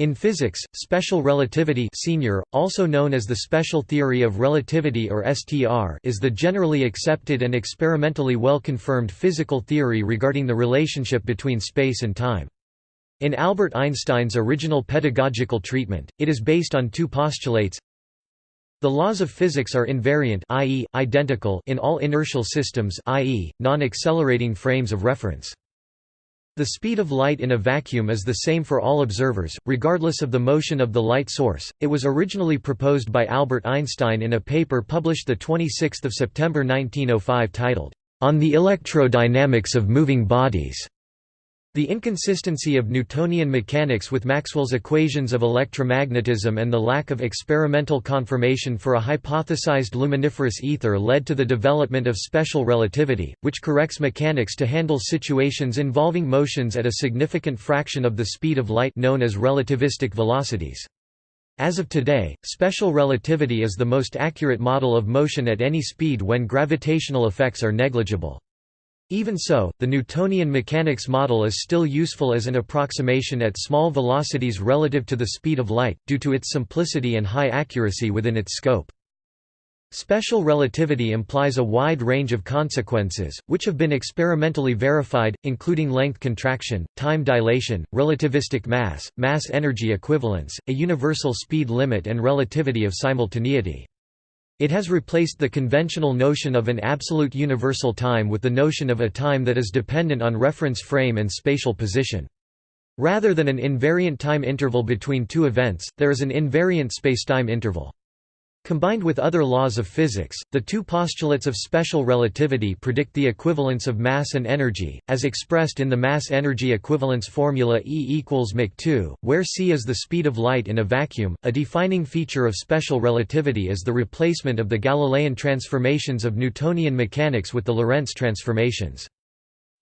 In physics, special relativity senior, also known as the special theory of relativity or STR is the generally accepted and experimentally well-confirmed physical theory regarding the relationship between space and time. In Albert Einstein's original pedagogical treatment, it is based on two postulates the laws of physics are invariant i.e., identical in all inertial systems i.e., non-accelerating frames of reference. The speed of light in a vacuum is the same for all observers, regardless of the motion of the light source. It was originally proposed by Albert Einstein in a paper published 26 September 1905 titled, On the Electrodynamics of Moving Bodies. The inconsistency of Newtonian mechanics with Maxwell's equations of electromagnetism and the lack of experimental confirmation for a hypothesized luminiferous ether led to the development of special relativity, which corrects mechanics to handle situations involving motions at a significant fraction of the speed of light known as relativistic velocities. As of today, special relativity is the most accurate model of motion at any speed when gravitational effects are negligible. Even so, the Newtonian mechanics model is still useful as an approximation at small velocities relative to the speed of light, due to its simplicity and high accuracy within its scope. Special relativity implies a wide range of consequences, which have been experimentally verified, including length contraction, time dilation, relativistic mass, mass-energy equivalence, a universal speed limit and relativity of simultaneity. It has replaced the conventional notion of an absolute universal time with the notion of a time that is dependent on reference frame and spatial position. Rather than an invariant time interval between two events, there is an invariant spacetime interval. Combined with other laws of physics, the two postulates of special relativity predict the equivalence of mass and energy, as expressed in the mass-energy equivalence formula E equals mc2, where c is the speed of light in a vacuum. A defining feature of special relativity is the replacement of the Galilean transformations of Newtonian mechanics with the Lorentz transformations.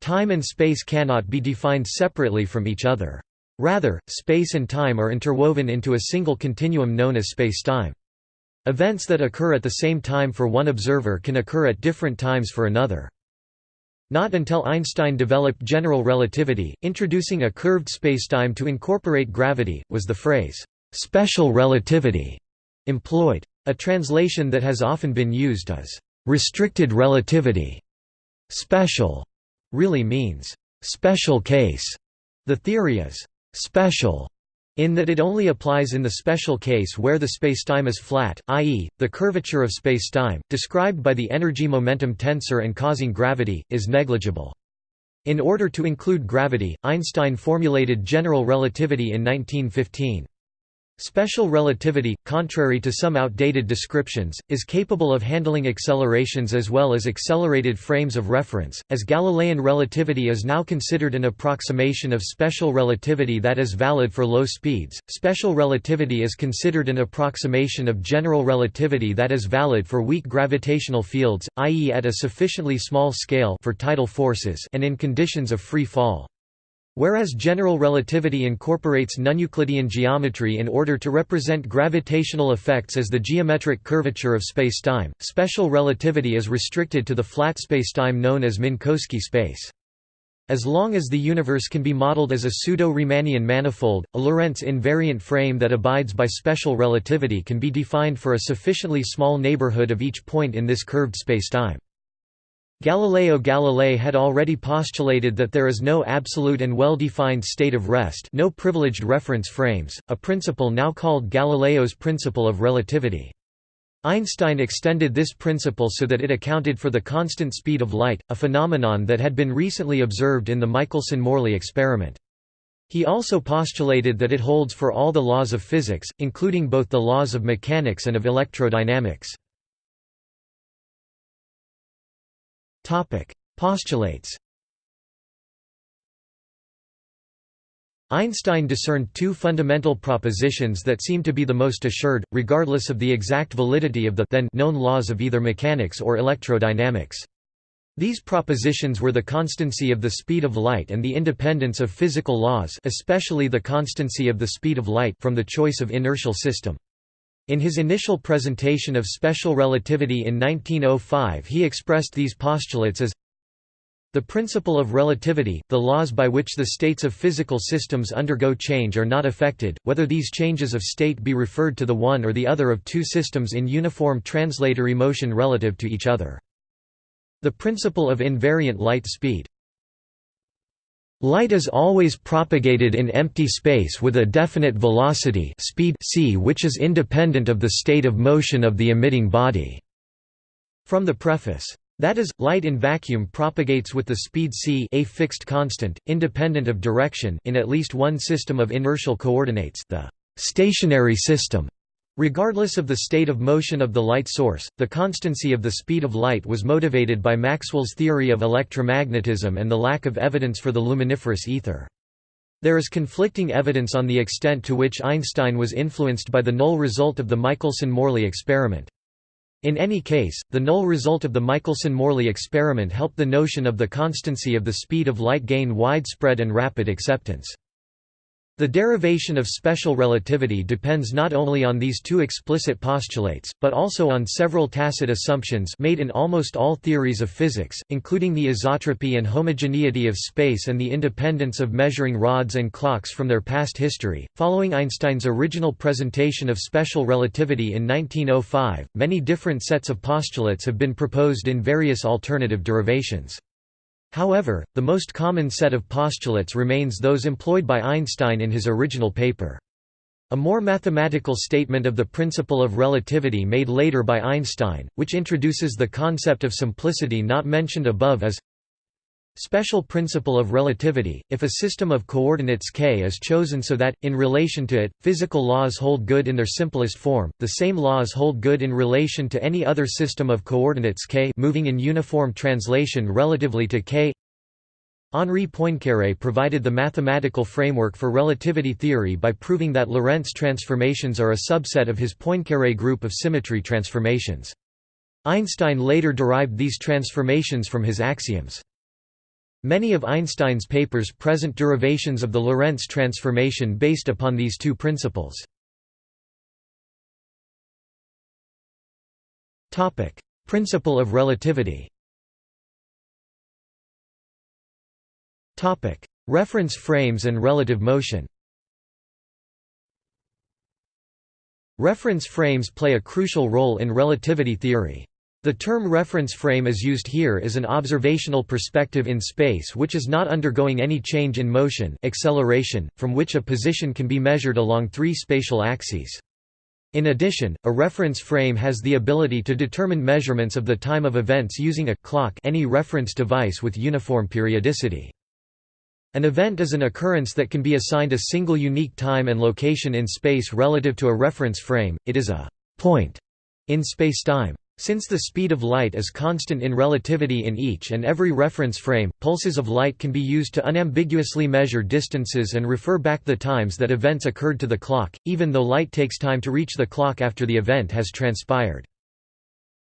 Time and space cannot be defined separately from each other. Rather, space and time are interwoven into a single continuum known as spacetime. Events that occur at the same time for one observer can occur at different times for another. Not until Einstein developed general relativity, introducing a curved spacetime to incorporate gravity, was the phrase, "'special relativity' employed. A translation that has often been used is, "'restricted relativity'". Special really means, "'special case'". The theory is, "'special' in that it only applies in the special case where the spacetime is flat, i.e., the curvature of spacetime, described by the energy-momentum tensor and causing gravity, is negligible. In order to include gravity, Einstein formulated general relativity in 1915. Special relativity, contrary to some outdated descriptions, is capable of handling accelerations as well as accelerated frames of reference, as Galilean relativity is now considered an approximation of special relativity that is valid for low speeds. Special relativity is considered an approximation of general relativity that is valid for weak gravitational fields, i.e. at a sufficiently small scale for tidal forces and in conditions of free fall. Whereas general relativity incorporates non-Euclidean geometry in order to represent gravitational effects as the geometric curvature of spacetime, special relativity is restricted to the flat spacetime known as Minkowski space. As long as the universe can be modeled as a pseudo-Riemannian manifold, a Lorentz invariant frame that abides by special relativity can be defined for a sufficiently small neighborhood of each point in this curved spacetime. Galileo Galilei had already postulated that there is no absolute and well-defined state of rest no privileged reference frames, a principle now called Galileo's principle of relativity. Einstein extended this principle so that it accounted for the constant speed of light, a phenomenon that had been recently observed in the Michelson–Morley experiment. He also postulated that it holds for all the laws of physics, including both the laws of mechanics and of electrodynamics. Topic: Postulates. Einstein discerned two fundamental propositions that seem to be the most assured, regardless of the exact validity of the then known laws of either mechanics or electrodynamics. These propositions were the constancy of the speed of light and the independence of physical laws especially the constancy of the speed of light from the choice of inertial system. In his initial presentation of special relativity in 1905 he expressed these postulates as The principle of relativity, the laws by which the states of physical systems undergo change are not affected, whether these changes of state be referred to the one or the other of two systems in uniform translatory motion relative to each other. The principle of invariant light speed Light is always propagated in empty space with a definite velocity speed c which is independent of the state of motion of the emitting body. From the preface that is, light in vacuum propagates with the speed c a fixed constant, independent of direction in at least one system of inertial coordinates the stationary system. Regardless of the state of motion of the light source, the constancy of the speed of light was motivated by Maxwell's theory of electromagnetism and the lack of evidence for the luminiferous ether. There is conflicting evidence on the extent to which Einstein was influenced by the null result of the Michelson–Morley experiment. In any case, the null result of the Michelson–Morley experiment helped the notion of the constancy of the speed of light gain widespread and rapid acceptance. The derivation of special relativity depends not only on these two explicit postulates, but also on several tacit assumptions made in almost all theories of physics, including the isotropy and homogeneity of space and the independence of measuring rods and clocks from their past history. Following Einstein's original presentation of special relativity in 1905, many different sets of postulates have been proposed in various alternative derivations. However, the most common set of postulates remains those employed by Einstein in his original paper. A more mathematical statement of the principle of relativity made later by Einstein, which introduces the concept of simplicity not mentioned above is Special principle of relativity, if a system of coordinates k is chosen so that, in relation to it, physical laws hold good in their simplest form, the same laws hold good in relation to any other system of coordinates k moving in uniform translation relatively to k Henri Poincaré provided the mathematical framework for relativity theory by proving that Lorentz transformations are a subset of his Poincaré group of symmetry transformations. Einstein later derived these transformations from his axioms. Many of Einstein's papers present derivations of the Lorentz transformation based upon these two principles. Topic: Principle of relativity Topic: Reference frames and relative motion Reference frames play a crucial role in relativity theory. The term reference frame is used here as an observational perspective in space which is not undergoing any change in motion acceleration, from which a position can be measured along three spatial axes. In addition, a reference frame has the ability to determine measurements of the time of events using a clock any reference device with uniform periodicity. An event is an occurrence that can be assigned a single unique time and location in space relative to a reference frame, it is a «point» in spacetime. Since the speed of light is constant in relativity in each and every reference frame, pulses of light can be used to unambiguously measure distances and refer back the times that events occurred to the clock, even though light takes time to reach the clock after the event has transpired.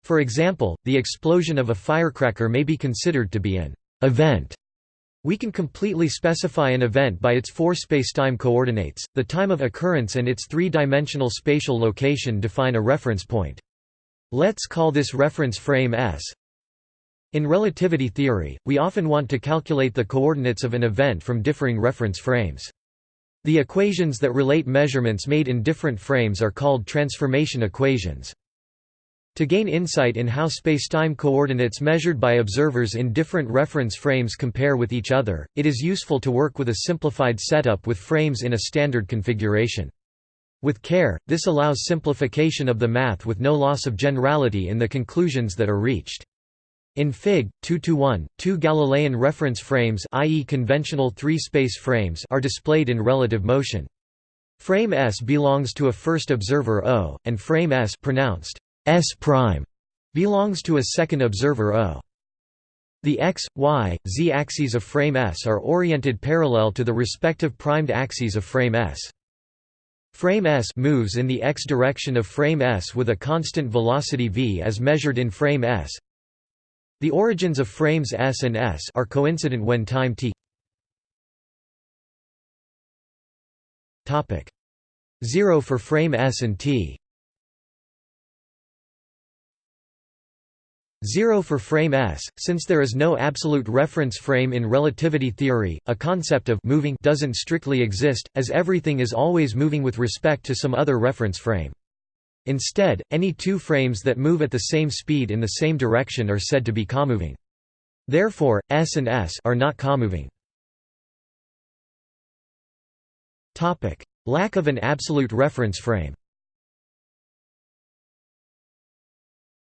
For example, the explosion of a firecracker may be considered to be an event. We can completely specify an event by its four spacetime coordinates, the time of occurrence and its three-dimensional spatial location define a reference point. Let's call this reference frame S. In relativity theory, we often want to calculate the coordinates of an event from differing reference frames. The equations that relate measurements made in different frames are called transformation equations. To gain insight in how spacetime coordinates measured by observers in different reference frames compare with each other, it is useful to work with a simplified setup with frames in a standard configuration. With care, this allows simplification of the math with no loss of generality in the conclusions that are reached. In Fig. 2-1, two Galilean reference frames i.e. conventional three-space frames are displayed in relative motion. Frame S belongs to a first observer O, and frame S pronounced S prime belongs to a second observer O. The x, y, z axes of frame S are oriented parallel to the respective primed axes of frame S. Frame S moves in the x direction of frame S with a constant velocity v as measured in frame S. The origins of frames S and S are coincident when time t topic 0 for frame S and t 0 for frame s. Since there is no absolute reference frame in relativity theory, a concept of moving doesn't strictly exist, as everything is always moving with respect to some other reference frame. Instead, any two frames that move at the same speed in the same direction are said to be comoving. Therefore, s and s are not comoving. Lack of an absolute reference frame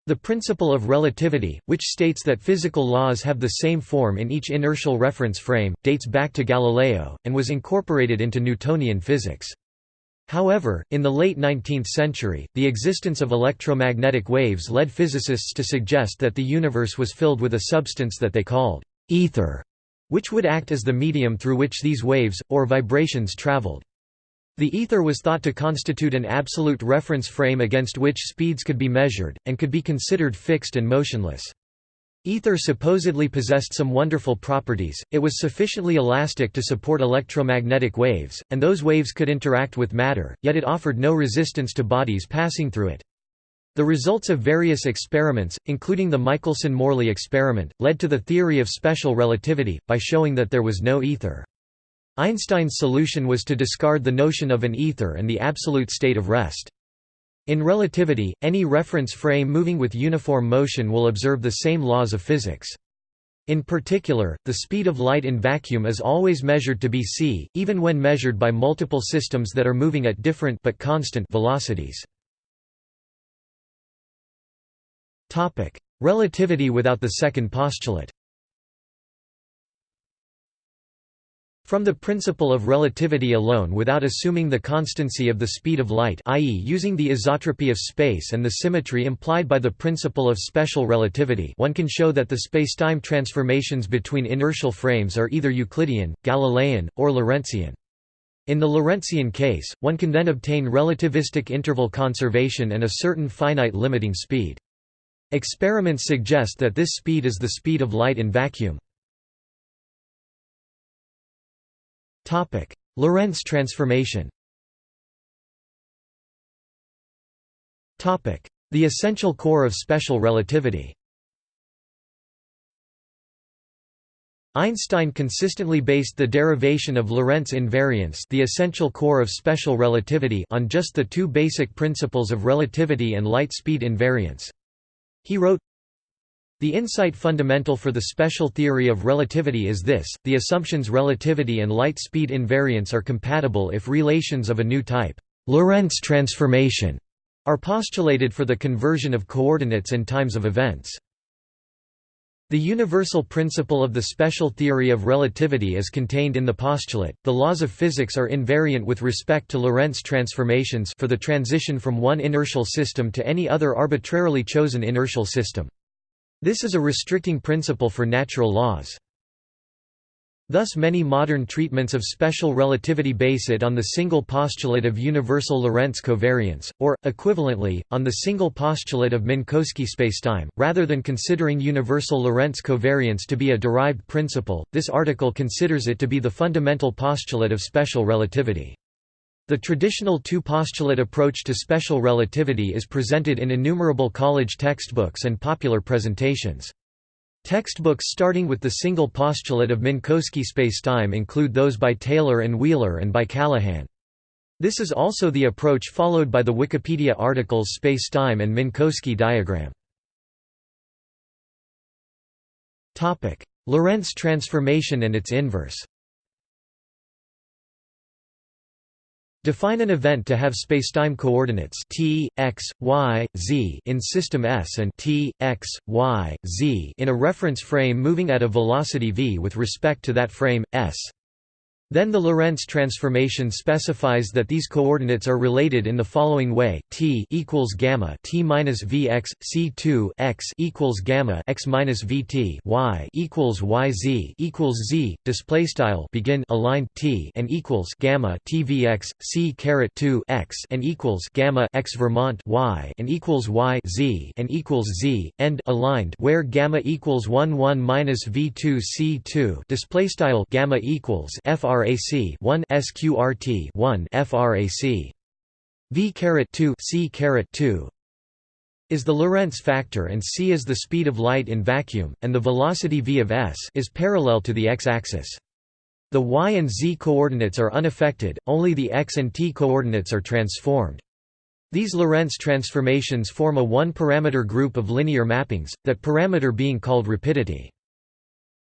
The principle of relativity, which states that physical laws have the same form in each inertial reference frame, dates back to Galileo, and was incorporated into Newtonian physics. However, in the late 19th century, the existence of electromagnetic waves led physicists to suggest that the universe was filled with a substance that they called ether, which would act as the medium through which these waves, or vibrations traveled. The ether was thought to constitute an absolute reference frame against which speeds could be measured, and could be considered fixed and motionless. Ether supposedly possessed some wonderful properties, it was sufficiently elastic to support electromagnetic waves, and those waves could interact with matter, yet it offered no resistance to bodies passing through it. The results of various experiments, including the Michelson–Morley experiment, led to the theory of special relativity, by showing that there was no ether. Einstein's solution was to discard the notion of an ether and the absolute state of rest. In relativity, any reference frame moving with uniform motion will observe the same laws of physics. In particular, the speed of light in vacuum is always measured to be c, even when measured by multiple systems that are moving at different but constant velocities. Relativity without the second postulate From the principle of relativity alone without assuming the constancy of the speed of light i.e. using the isotropy of space and the symmetry implied by the principle of special relativity one can show that the spacetime transformations between inertial frames are either Euclidean, Galilean, or Lorentzian. In the Lorentzian case, one can then obtain relativistic interval conservation and a certain finite limiting speed. Experiments suggest that this speed is the speed of light in vacuum. Topic: Lorentz transformation. Topic: The essential core of special relativity. Einstein consistently based the derivation of Lorentz invariance the essential core of special relativity on just the two basic principles of relativity and light speed invariance. He wrote, the insight fundamental for the special theory of relativity is this, the assumptions relativity and light speed invariance are compatible if relations of a new type Lorentz transformation are postulated for the conversion of coordinates and times of events. The universal principle of the special theory of relativity is contained in the postulate, the laws of physics are invariant with respect to Lorentz transformations for the transition from one inertial system to any other arbitrarily chosen inertial system. This is a restricting principle for natural laws. Thus many modern treatments of special relativity base it on the single postulate of universal Lorentz covariance, or, equivalently, on the single postulate of Minkowski spacetime. Rather than considering universal Lorentz covariance to be a derived principle, this article considers it to be the fundamental postulate of special relativity. The traditional two-postulate approach to special relativity is presented in innumerable college textbooks and popular presentations. Textbooks starting with the single postulate of Minkowski spacetime include those by Taylor and Wheeler and by Callahan. This is also the approach followed by the Wikipedia articles Spacetime and Minkowski diagram. Lorentz transformation and its inverse Define an event to have spacetime coordinates t, x, y, z in system S and t, x, y, z in a reference frame moving at a velocity v with respect to that frame, S. Then the Lorentz transformation specifies that these coordinates are related in the following way: t equals gamma t minus vx, c2 x equals gamma x minus vt y equals yz equals z. Display style begin aligned t and equals gamma t vx c caret 2 x and equals gamma x Vermont y and equals y z and equals z. End aligned where gamma equals 1 1 minus v2 c2. Display style gamma equals fr frac 1 sqrt 1 frac v caret 2 c caret 2 is the Lorentz factor and c is the speed of light in vacuum, and the velocity v of s is parallel to the x-axis. The y and z coordinates are unaffected, only the x and t coordinates are transformed. These Lorentz transformations form a one-parameter group of linear mappings, that parameter being called rapidity.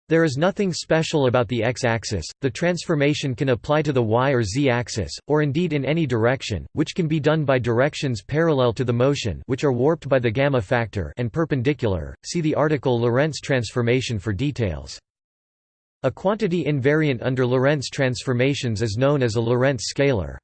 There is nothing special about the x-axis, the transformation can apply to the y or z-axis, or indeed in any direction, which can be done by directions parallel to the motion which are warped by the gamma factor and perpendicular. See the article Lorentz transformation for details. A quantity invariant under Lorentz transformations is known as a Lorentz scalar.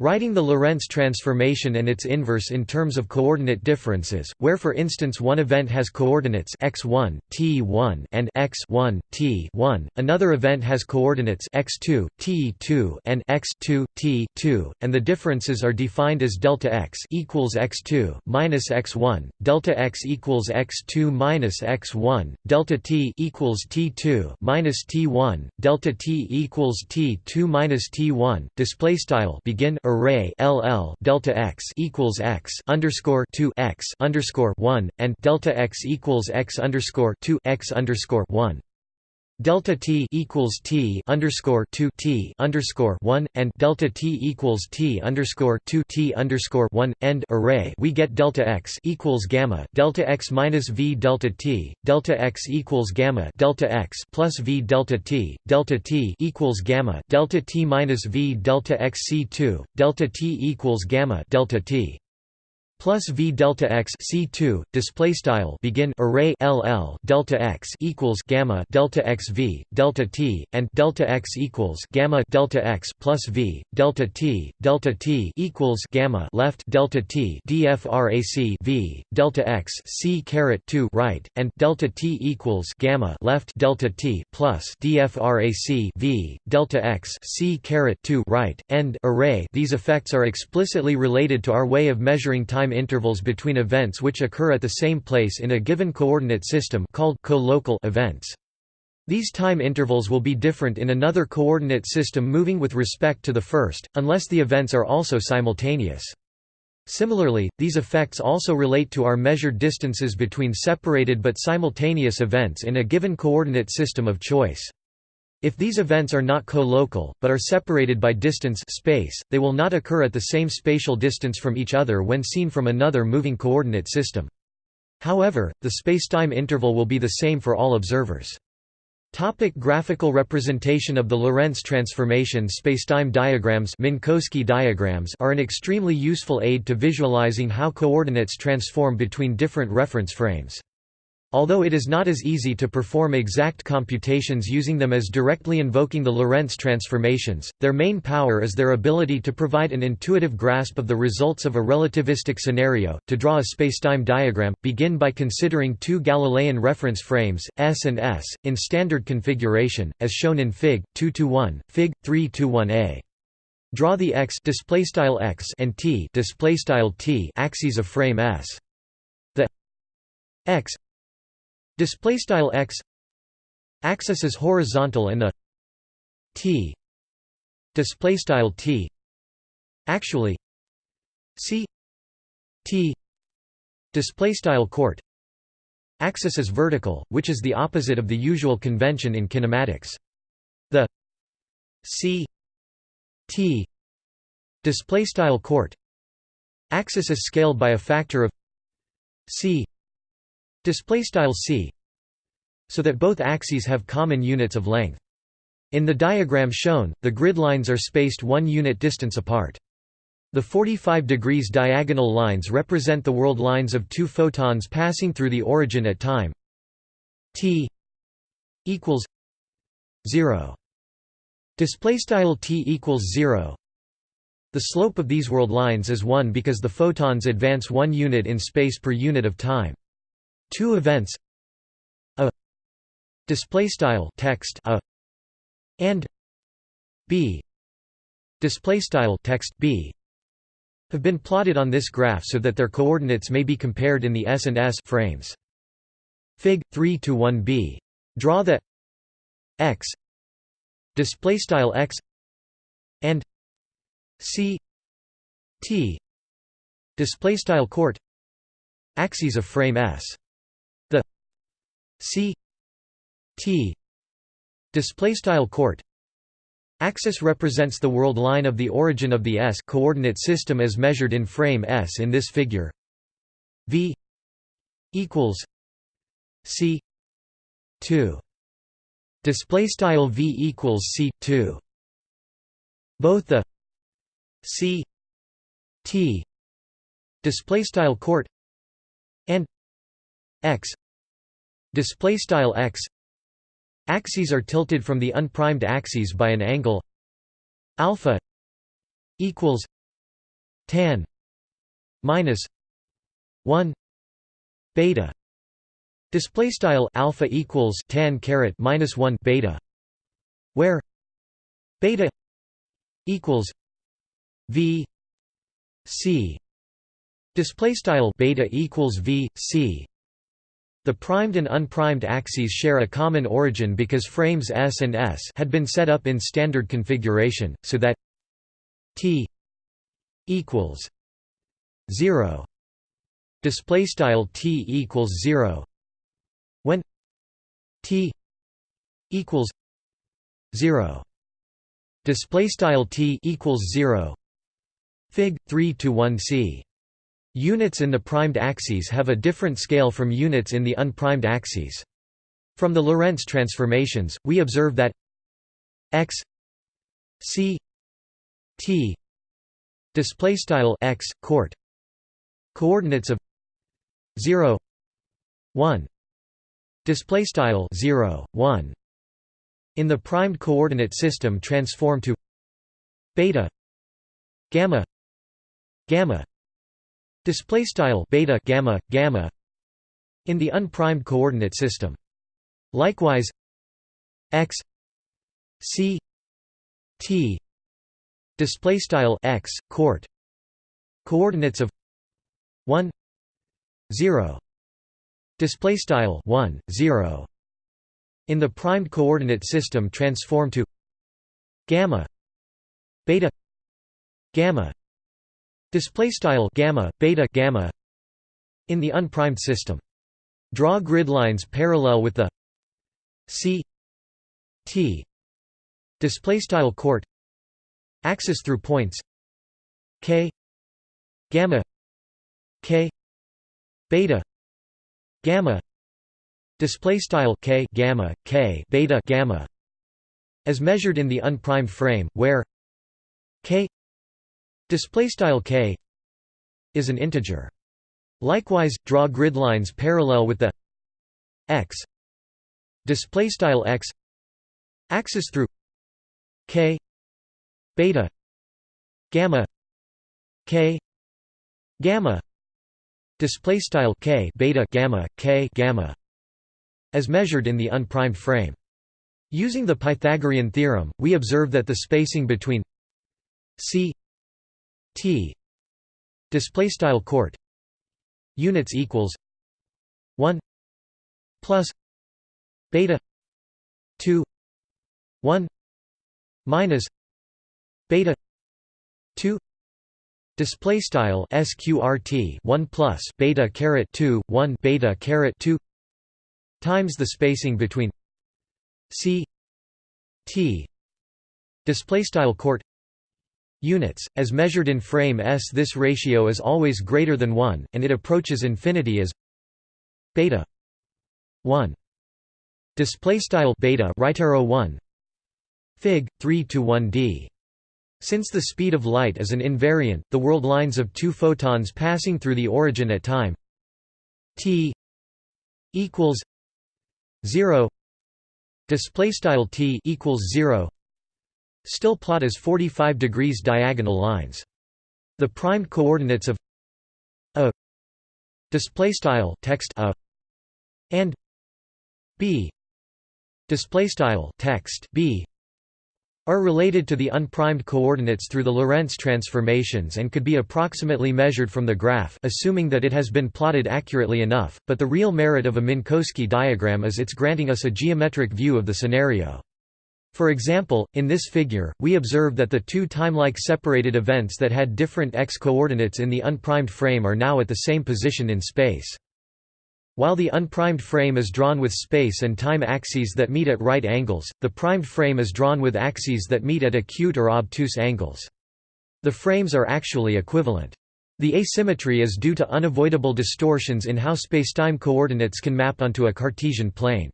Writing the Lorentz transformation and its inverse in terms of coordinate differences, where for instance one event has coordinates x1, t1 and x1, t1, another event has coordinates x2, t2 and x2, t2, and the differences are defined as delta x equals x2 minus x1, delta x equals x2 minus x1, delta t equals t2 minus t1, delta t equals t2 minus t1. Display style begin array LL delta x equals x underscore two x underscore one and delta x equals x underscore two x underscore one delta t equals t underscore 2 t underscore 1 and delta t equals t underscore 2 t underscore 1 end array we get delta x equals gamma delta x minus v delta t delta x equals gamma delta x plus v delta t delta t equals gamma delta t minus v delta x c2 delta t equals gamma delta t plus v delta x c2 display style begin array ll delta x equals gamma delta x v delta t and delta x equals gamma delta x plus v delta t delta t equals gamma left delta t dfrac v delta x c caret 2 right and delta t equals gamma left delta t plus dfrac v delta x c caret 2 right end array. These effects are explicitly related to our way of measuring time intervals between events which occur at the same place in a given coordinate system called co-local events. These time intervals will be different in another coordinate system moving with respect to the first, unless the events are also simultaneous. Similarly, these effects also relate to our measured distances between separated but simultaneous events in a given coordinate system of choice. If these events are not co-local, but are separated by distance space, they will not occur at the same spatial distance from each other when seen from another moving coordinate system. However, the spacetime interval will be the same for all observers. Topic graphical representation of the Lorentz transformation Spacetime diagrams Minkowski diagrams are an extremely useful aid to visualizing how coordinates transform between different reference frames. Although it is not as easy to perform exact computations using them as directly invoking the Lorentz transformations, their main power is their ability to provide an intuitive grasp of the results of a relativistic scenario. To draw a spacetime diagram, begin by considering two Galilean reference frames, S and S, in standard configuration, as shown in Fig. 2-1, Fig. 3-1a. Draw the x x and t t axes of frame S. The x display style x axis is horizontal and the t display style t actually c t display style court axis is vertical which is the opposite of the usual convention in kinematics. The c t display style court axis is scaled by a factor of c display style c so that both axes have common units of length. In the diagram shown, the grid lines are spaced one unit distance apart. The 45 degrees diagonal lines represent the world lines of two photons passing through the origin at time t equals 0. Display style t equals 0. The slope of these world lines is 1 because the photons advance 1 unit in space per unit of time. Two events a display style text a and b display style text b have been plotted on this graph so that their coordinates may be compared in the S and S frames. Fig 3 to 1b. Draw the x display style x and c t display style court axes of frame S. C t display style court. Axis represents the world line of the origin of the s coordinate system as measured in frame S in this figure. V equals c 2 display style V equals c 2 both the c t display style court and x display style x. Axes are tilted from the unprimed axes by an angle. Alpha equals tan minus 1 beta. Display style alpha equals tan caret minus 1 beta where beta equals v c. Display style beta equals v c the primed and unprimed axes share a common origin because frames S and S had been set up in standard configuration, so that t equals 0 display style t equals 0 when t equals 0 display style t equals 0 fig 3 to 1 c units in the primed axes have a different scale from units in the unprimed axes. From the lorentz transformations we observe that x c t display style x court coordinates of 0 1 display style 0 1 in the primed coordinate system transform to beta gamma gamma display style beta gamma gamma in the unprimed coordinate system. Likewise x c t display style x court coordinates of 1 0 display style 1 0 in the primed coordinate system transform to gamma beta gamma display style gamma beta gamma in the unprimed system. Draw grid lines parallel with the c t display style court axis through points k gamma k beta gamma display style k gamma k beta gamma as measured in the unprimed frame where k display style k is an integer. Likewise draw grid lines parallel with the x. Display style x axis through k beta gamma k gamma. Display style k beta gamma k gamma as measured in the unprimed frame. Using the pythagorean theorem we observe that the spacing between c t. Display style court. Units equals 1 plus beta 2 1 minus beta 2 Display style sqrt 1 plus beta caret 2 1 beta caret 2 times the spacing between c t. Display style court units. As measured in frame s this ratio is always greater than 1 and it approaches infinity as beta 1 display style beta right arrow 1 fig. 3 to 1d since the speed of light is an invariant, the world lines of two photons passing through the origin at time t equals 0 display style t equals 0 still plot as 45 degrees diagonal lines the primed coordinates of a display style text a and b display style text b are related to the unprimed coordinates through the Lorentz transformations and could be approximately measured from the graph assuming that it has been plotted accurately enough, but the real merit of a Minkowski diagram is its granting us a geometric view of the scenario. For example, in this figure, we observe that the two timelike separated events that had different x coordinates in the unprimed frame are now at the same position in space. While the unprimed frame is drawn with space and time axes that meet at right angles, the primed frame is drawn with axes that meet at acute or obtuse angles. The frames are actually equivalent. The asymmetry is due to unavoidable distortions in how spacetime coordinates can map onto a Cartesian plane.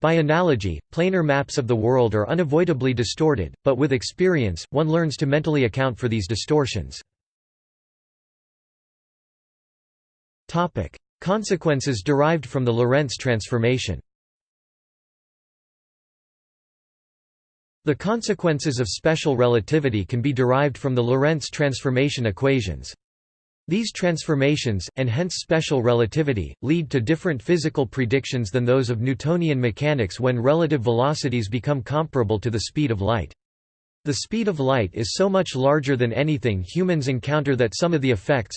By analogy, planar maps of the world are unavoidably distorted, but with experience, one learns to mentally account for these distortions. Consequences derived from the Lorentz transformation The consequences of special relativity can be derived from the Lorentz transformation equations. These transformations, and hence special relativity, lead to different physical predictions than those of Newtonian mechanics when relative velocities become comparable to the speed of light. The speed of light is so much larger than anything humans encounter that some of the effects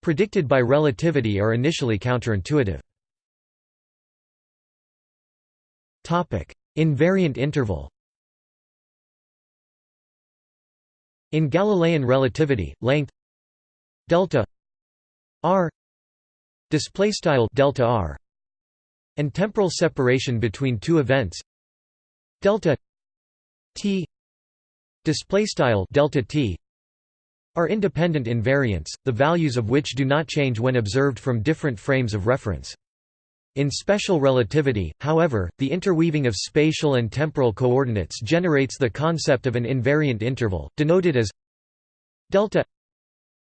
predicted by relativity are initially counterintuitive. Invariant interval In Galilean relativity, length delta r display style delta r and temporal separation between two events delta t display style delta t are independent invariants the values of which do not change when observed from different frames of reference. In special relativity, however, the interweaving of spatial and temporal coordinates generates the concept of an invariant interval, denoted as delta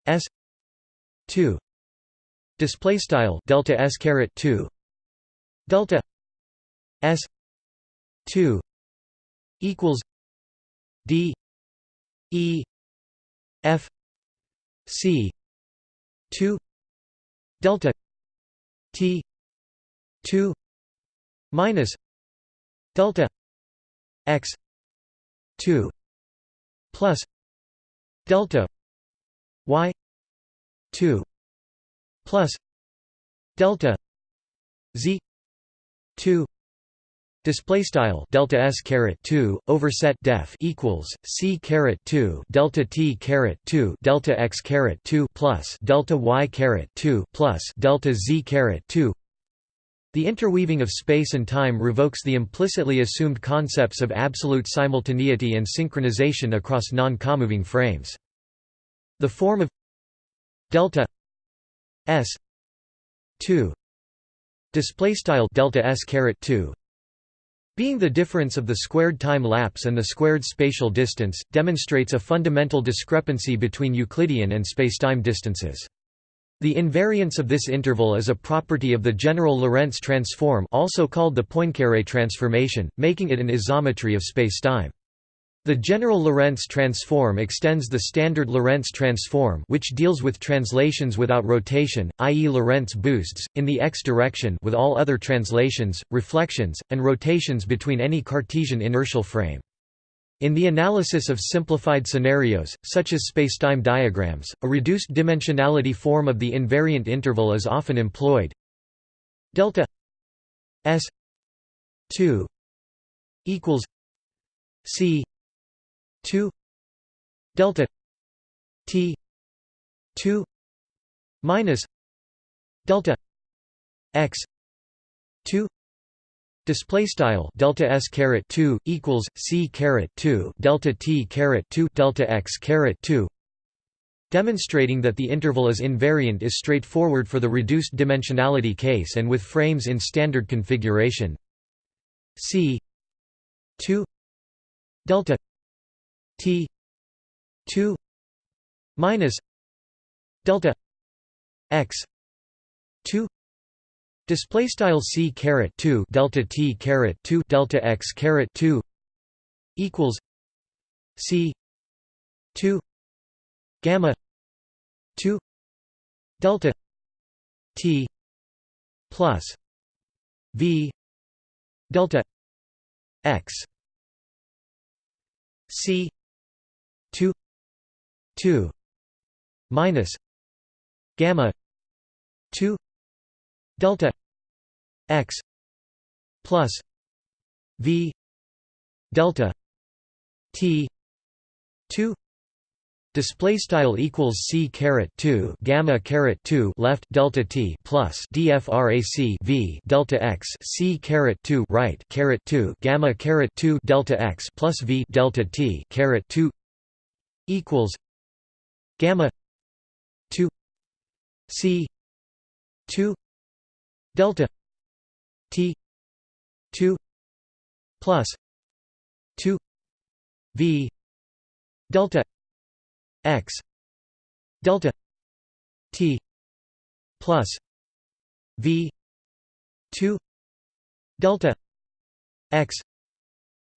s 2 display style delta s caret 2 delta s 2 equals d e f c 2 delta t 2 minus delta x 2 plus delta y 2 plus delta z 2 Display style delta s caret 2 overset def equals c caret 2 delta t caret 2 delta x caret 2 plus delta y caret 2 plus delta z caret 2. The interweaving of space and time revokes the implicitly assumed concepts of absolute simultaneity and synchronization across non-comoving frames. The form of delta s 2 display style delta s caret 2 being the difference of the squared time lapse and the squared spatial distance demonstrates a fundamental discrepancy between Euclidean and spacetime distances the invariance of this interval is a property of the general Lorentz transform also called the Poincaré transformation, making it an isometry of spacetime. The general Lorentz transform extends the standard Lorentz transform which deals with translations without rotation, i.e. Lorentz boosts, in the x direction with all other translations, reflections, and rotations between any Cartesian inertial frame. In the analysis of simplified scenarios, such as spacetime diagrams, a reduced dimensionality form of the invariant interval is often employed. Delta s 2 equals c 2 delta t 2 minus delta x 2 display style delta s caret 2 equals c caret 2 delta t caret 2 delta x caret 2 demonstrating that the interval is invariant is straightforward for the reduced dimensionality case and with frames in standard configuration. C 2 delta T two minus delta x two display style c caret 2 delta t caret 2 delta x caret 2 equals c 2 gamma 2 delta t plus v delta x c 2 2 minus gamma 2 delta x plus v delta t 2 display style equals c caret 2 gamma caret 2 left delta t plus dfrac v delta x c caret 2 right caret 2 gamma caret 2 delta x plus v delta t caret 2 equals gamma 2 c 2 delta t 2 plus 2 v delta x delta t plus v 2 delta x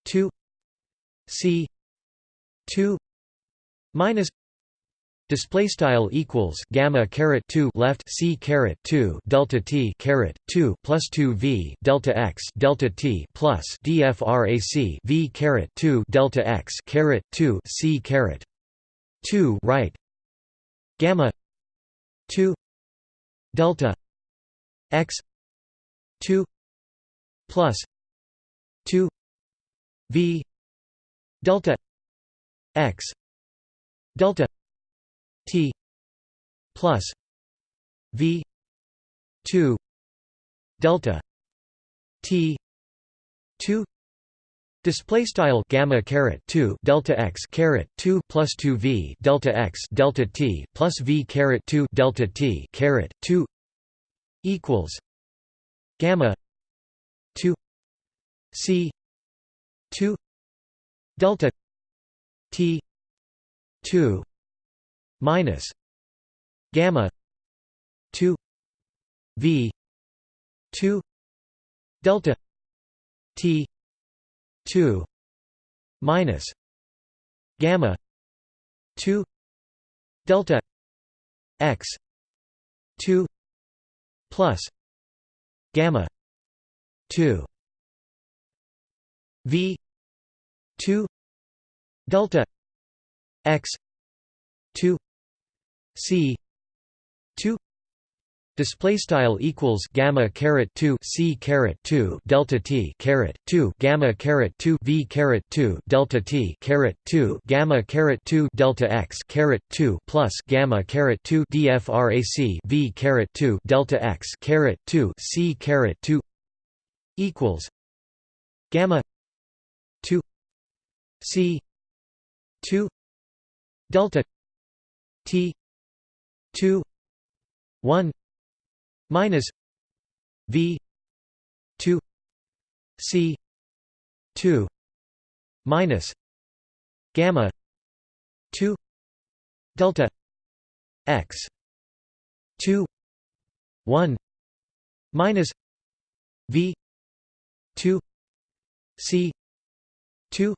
2 c 2 minus display style equals gamma caret 2 left c caret 2 delta t caret 2 plus 2 v delta x delta t plus dfrac v caret 2 delta x caret 2 c caret 2 right? Gamma 2 delta x 2 plus 2 v delta x delta t plus v 2 delta t 2 Display style gamma caret two delta x caret two plus two v delta x delta t plus v caret two delta t caret two equals gamma two c two delta t two minus gamma two v two delta t 2 minus gamma 2 delta x 2 plus gamma 2 v 2 delta x 2 c 2 Display style equals gamma caret two c caret two delta t caret two gamma caret two v caret two delta t caret two gamma caret two delta x caret two plus gamma caret two dfrac v caret two delta x caret two c caret two equals gamma two c two delta t two one minus V two C two minus gamma two delta x two one minus V two C two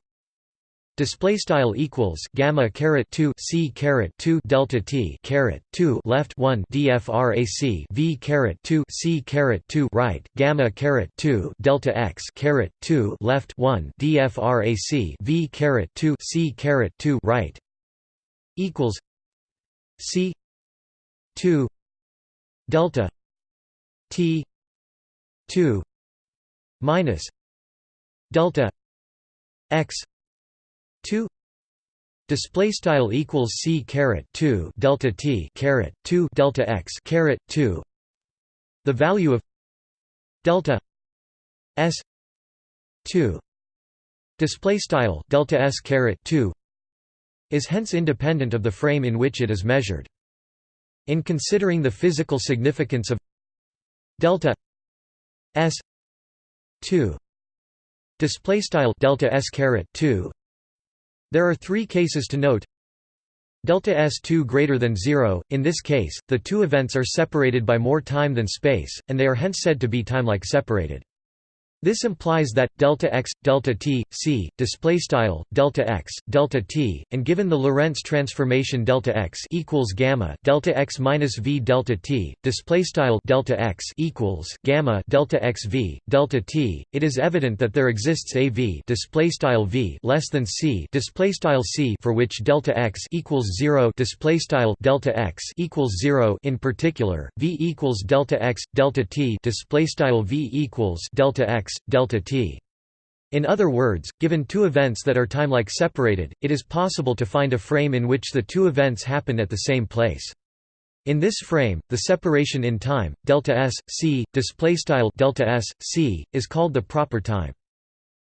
Display style equals gamma caret two c caret two delta t caret two left one dfrac v caret two c caret two right gamma caret two delta x caret two left one dfrac v caret two c caret two right equals c two delta t two minus delta x 2 display style equals c caret 2 delta t caret 2 delta x caret 2 the value of delta s 2 display style delta s caret 2 is hence independent of the frame in which it is measured. In considering the physical significance of delta s 2 display style delta s caret 2 there are three cases to note. Delta S2 greater than 0, in this case, the two events are separated by more time than space, and they are hence said to be timelike separated. This implies that delta x, delta t, c, display style delta x, delta t, and given the Lorentz transformation delta x equals gamma delta x minus v delta t, display style delta x equals gamma delta x v delta t, it is evident that there exists a v display style v less than c display style c for which delta x equals zero display style delta x equals zero. In particular, v equals delta x delta t display style v equals delta x delta t. In other words, given two events that are time-like separated, it is possible to find a frame in which the two events happen at the same place. In this frame, the separation in time, delta s, c, delta s, c, is called the proper time.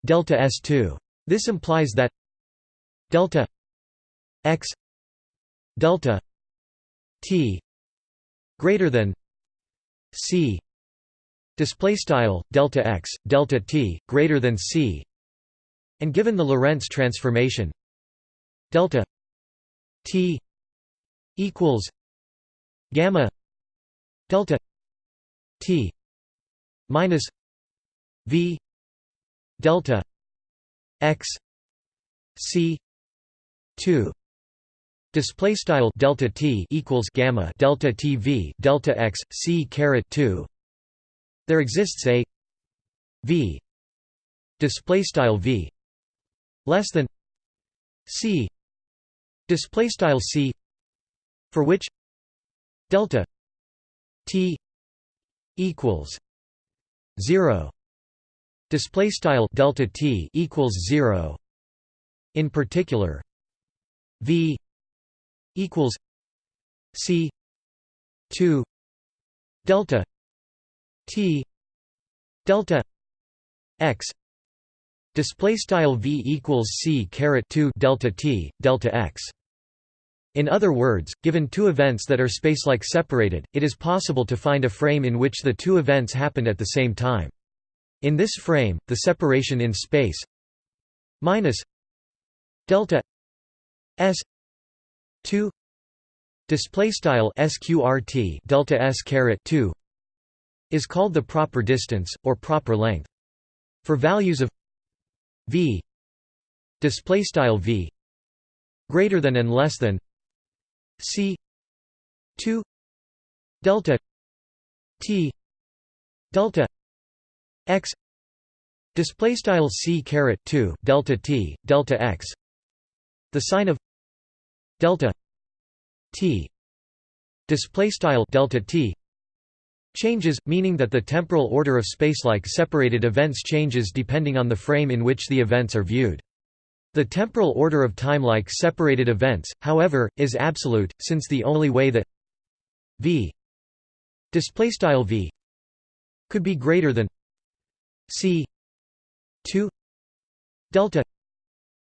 Delta s2. This implies that delta x delta t greater than c display style delta x delta t greater than c and given the Lorentz transformation delta t equals gamma delta t minus v delta x c 2 display style delta t equals gamma delta t v delta x c caret 2 there exists a v display style v less than c display style c for which delta t equals 0 display style delta t equals 0 in particular v equals c 2 delta t delta x display style v equals c caret 2 delta t delta x in other words, given two events that are spacelike separated, it is possible to find a frame in which the two events happened at the same time. In this frame, the separation in space minus delta s 2 display style sqrt delta s caret 2 is called the proper distance or proper length. For values of v display style v greater than and less than C two delta T delta X display style C caret two delta T delta X the sign of delta T display style delta T changes meaning that the temporal order of spacelike separated events changes depending on the frame in which the events are viewed. The temporal order of time-like separated events, however, is absolute, since the only way that v v could be greater than c 2 delta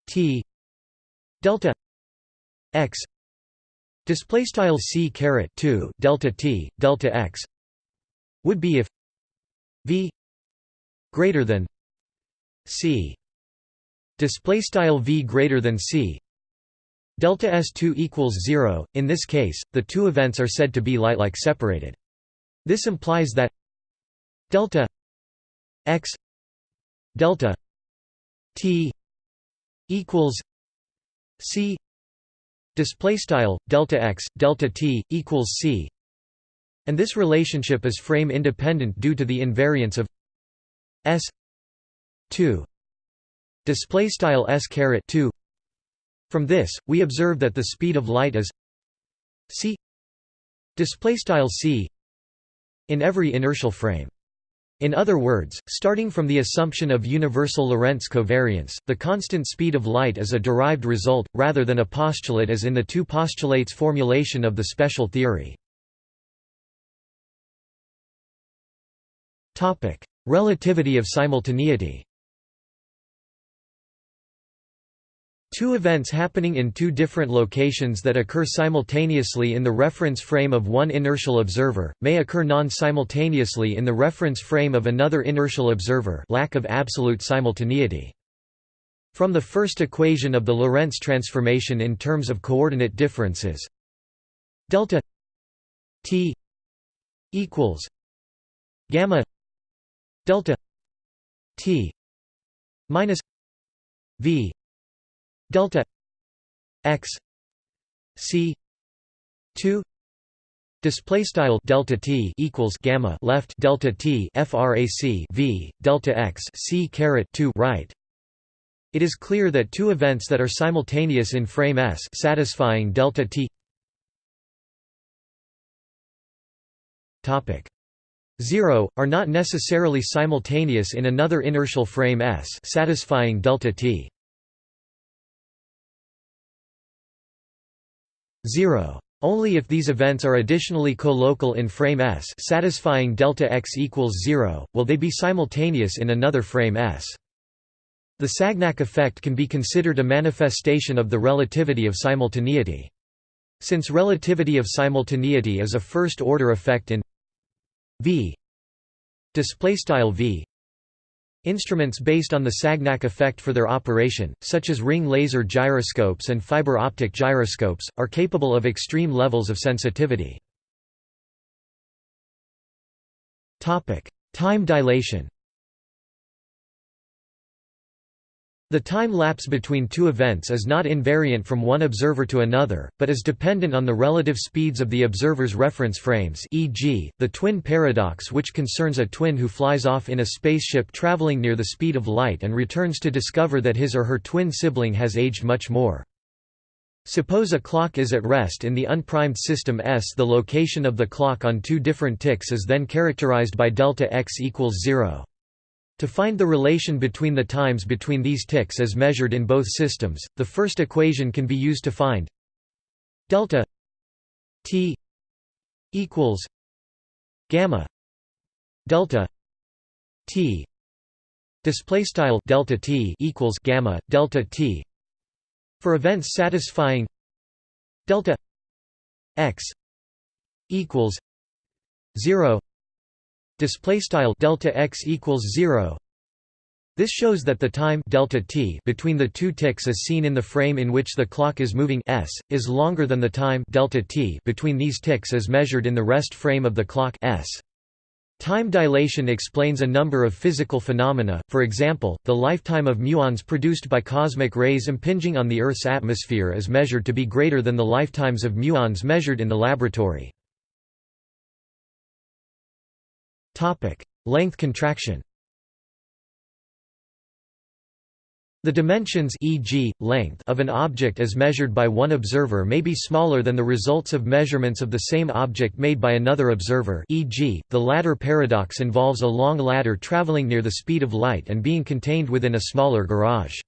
t delta x display style c caret 2 delta t delta x would be if v greater than c. Display style v greater than c. Delta s2 equals 0 in this case the two events are said to be light-like separated. This implies that delta x delta t equals c. Display style delta x delta t equals c and this relationship is frame independent due to the invariance of s 2 display style s caret 2 from this we observe that the speed of light is c display style c in every inertial frame in other words, starting from the assumption of universal Lorentz covariance, the constant speed of light is a derived result, rather than a postulate as in the two postulates formulation of the special theory. Relativity of simultaneity Two events happening in two different locations that occur simultaneously in the reference frame of one inertial observer, may occur non-simultaneously in the reference frame of another inertial observer lack of absolute simultaneity. From the first equation of the Lorentz transformation in terms of coordinate differences delta t equals gamma delta t minus v delta x c 2 display style delta t equals gamma left delta t frac v delta x c caret 2 right. It is clear that two events that are simultaneous in frame S satisfying delta t. Topic 0 are not necessarily simultaneous in another inertial frame S satisfying delta t. 0 only if these events are additionally co-local in frame S satisfying delta x equals 0 will they be simultaneous in another frame S. The Sagnac effect can be considered a manifestation of the relativity of simultaneity. Since relativity of simultaneity is a first-order effect in v. Display style v. Instruments based on the Sagnac effect for their operation, such as ring laser gyroscopes and fiber optic gyroscopes, are capable of extreme levels of sensitivity. Time dilation The time lapse between two events is not invariant from one observer to another, but is dependent on the relative speeds of the observer's reference frames e.g., the twin paradox which concerns a twin who flies off in a spaceship traveling near the speed of light and returns to discover that his or her twin sibling has aged much more. Suppose a clock is at rest in the unprimed system S. The location of the clock on two different ticks is then characterized by delta x equals 0. To find the relation between the times between these ticks as measured in both systems, the first equation can be used to find delta t equals gamma delta t display style delta t equals gamma delta t for events satisfying delta x equals 0 display style delta x equals 0 this shows that the time delta t between the two ticks as seen in the frame in which the clock is moving. S is longer than the time delta t between these ticks as measured in the rest frame of the clock. S. Time dilation explains a number of physical phenomena, for example, the lifetime of muons produced by cosmic rays impinging on the Earth's atmosphere is measured to be greater than the lifetimes of muons measured in the laboratory. Topic: Length contraction. The dimensions e.g., length of an object as measured by one observer may be smaller than the results of measurements of the same object made by another observer e.g., the ladder paradox involves a long ladder traveling near the speed of light and being contained within a smaller garage.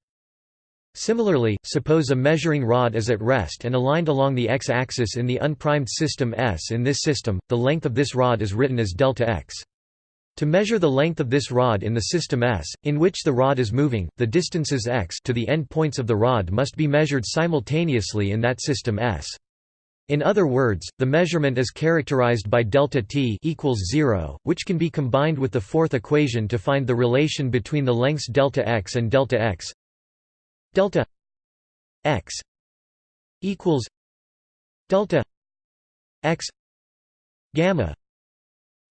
Similarly, suppose a measuring rod is at rest and aligned along the x-axis in the unprimed system S. In this system, the length of this rod is written as delta x. To measure the length of this rod in the system S, in which the rod is moving, the distances x to the end points of the rod must be measured simultaneously in that system S. In other words, the measurement is characterized by delta t equals 0, which can be combined with the fourth equation to find the relation between the lengths delta x and delta x. Delta x equals delta x gamma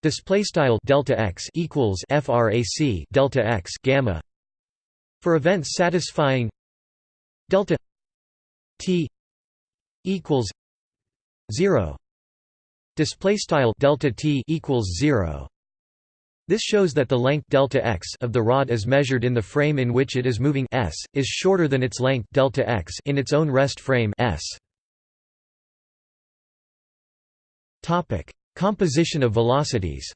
Display style delta x equals frac delta x gamma. For events satisfying delta t equals zero. Display style delta t equals zero. This shows that the length delta x of the rod as measured in the frame in which it is moving s is shorter than its length delta x in its own rest frame s. Topic: Composition of velocities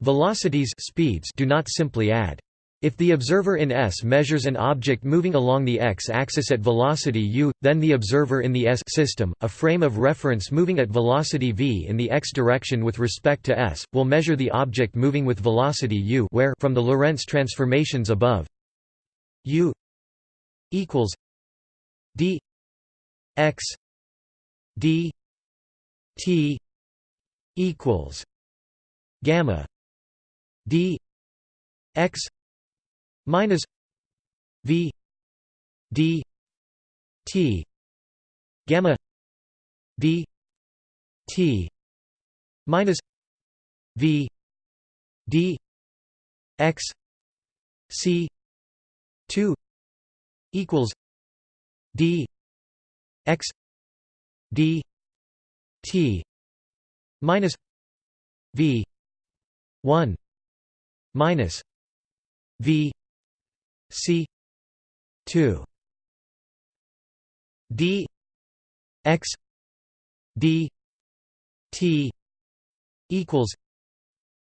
Velocities speeds do not simply add. If the observer in S measures an object moving along the x-axis at velocity u, then the observer in the S system, a frame of reference moving at velocity v in the x direction with respect to S, will measure the object moving with velocity u where from the Lorentz transformations above u equals d x d t equals gamma d x minus v d t gamma d t minus v d x c 2 equals d x d t minus v 1 minus v c 2 d x d t equals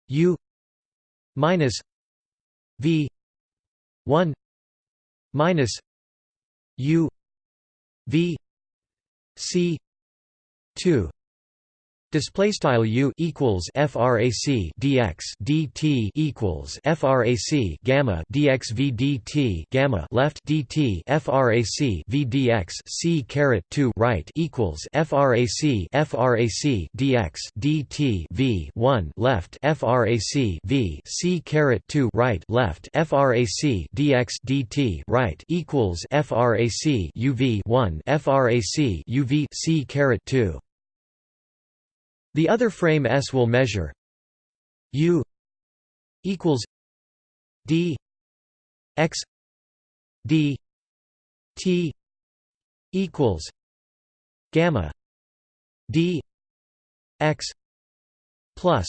u minus v 1 minus u v c 2 Display style u equals frac dx dt equals frac gamma dx v dt gamma left dt frac v dx c caret 2 right equals frac frac dx dt v 1 left frac v c caret 2 right left frac dx dt right equals frac uv 1 frac uv c caret 2 the other frame S will measure U equals D X D T equals gamma D X plus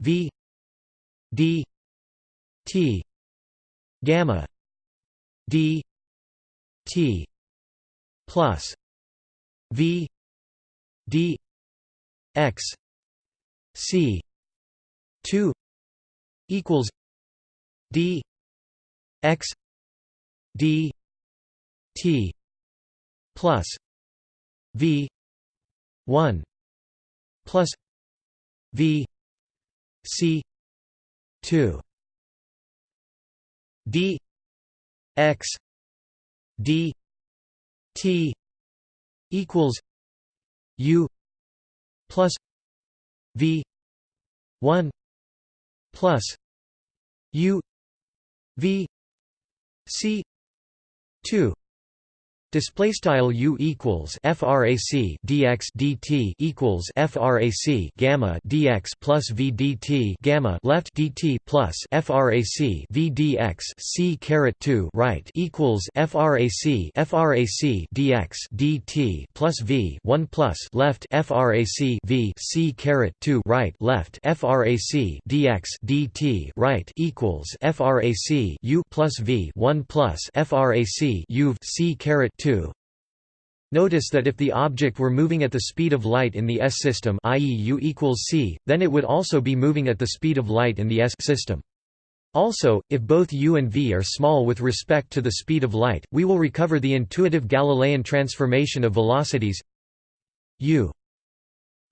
V D T gamma D T plus V D x c 2 equals d x d t plus v 1 plus v c 2 d x d t equals u plus V one plus U V C two Display style u equals frac dx dt equals frac gamma dx plus v dt gamma left dt plus frac v dx c caret 2 right equals frac frac dx dt plus v 1 plus left frac v c caret 2 right left frac dx dt right equals frac u plus v 1 plus frac u c caret 2 Notice that if the object were moving at the speed of light in the S system i.e. u equals c, then it would also be moving at the speed of light in the S system. Also, if both u and v are small with respect to the speed of light, we will recover the intuitive Galilean transformation of velocities u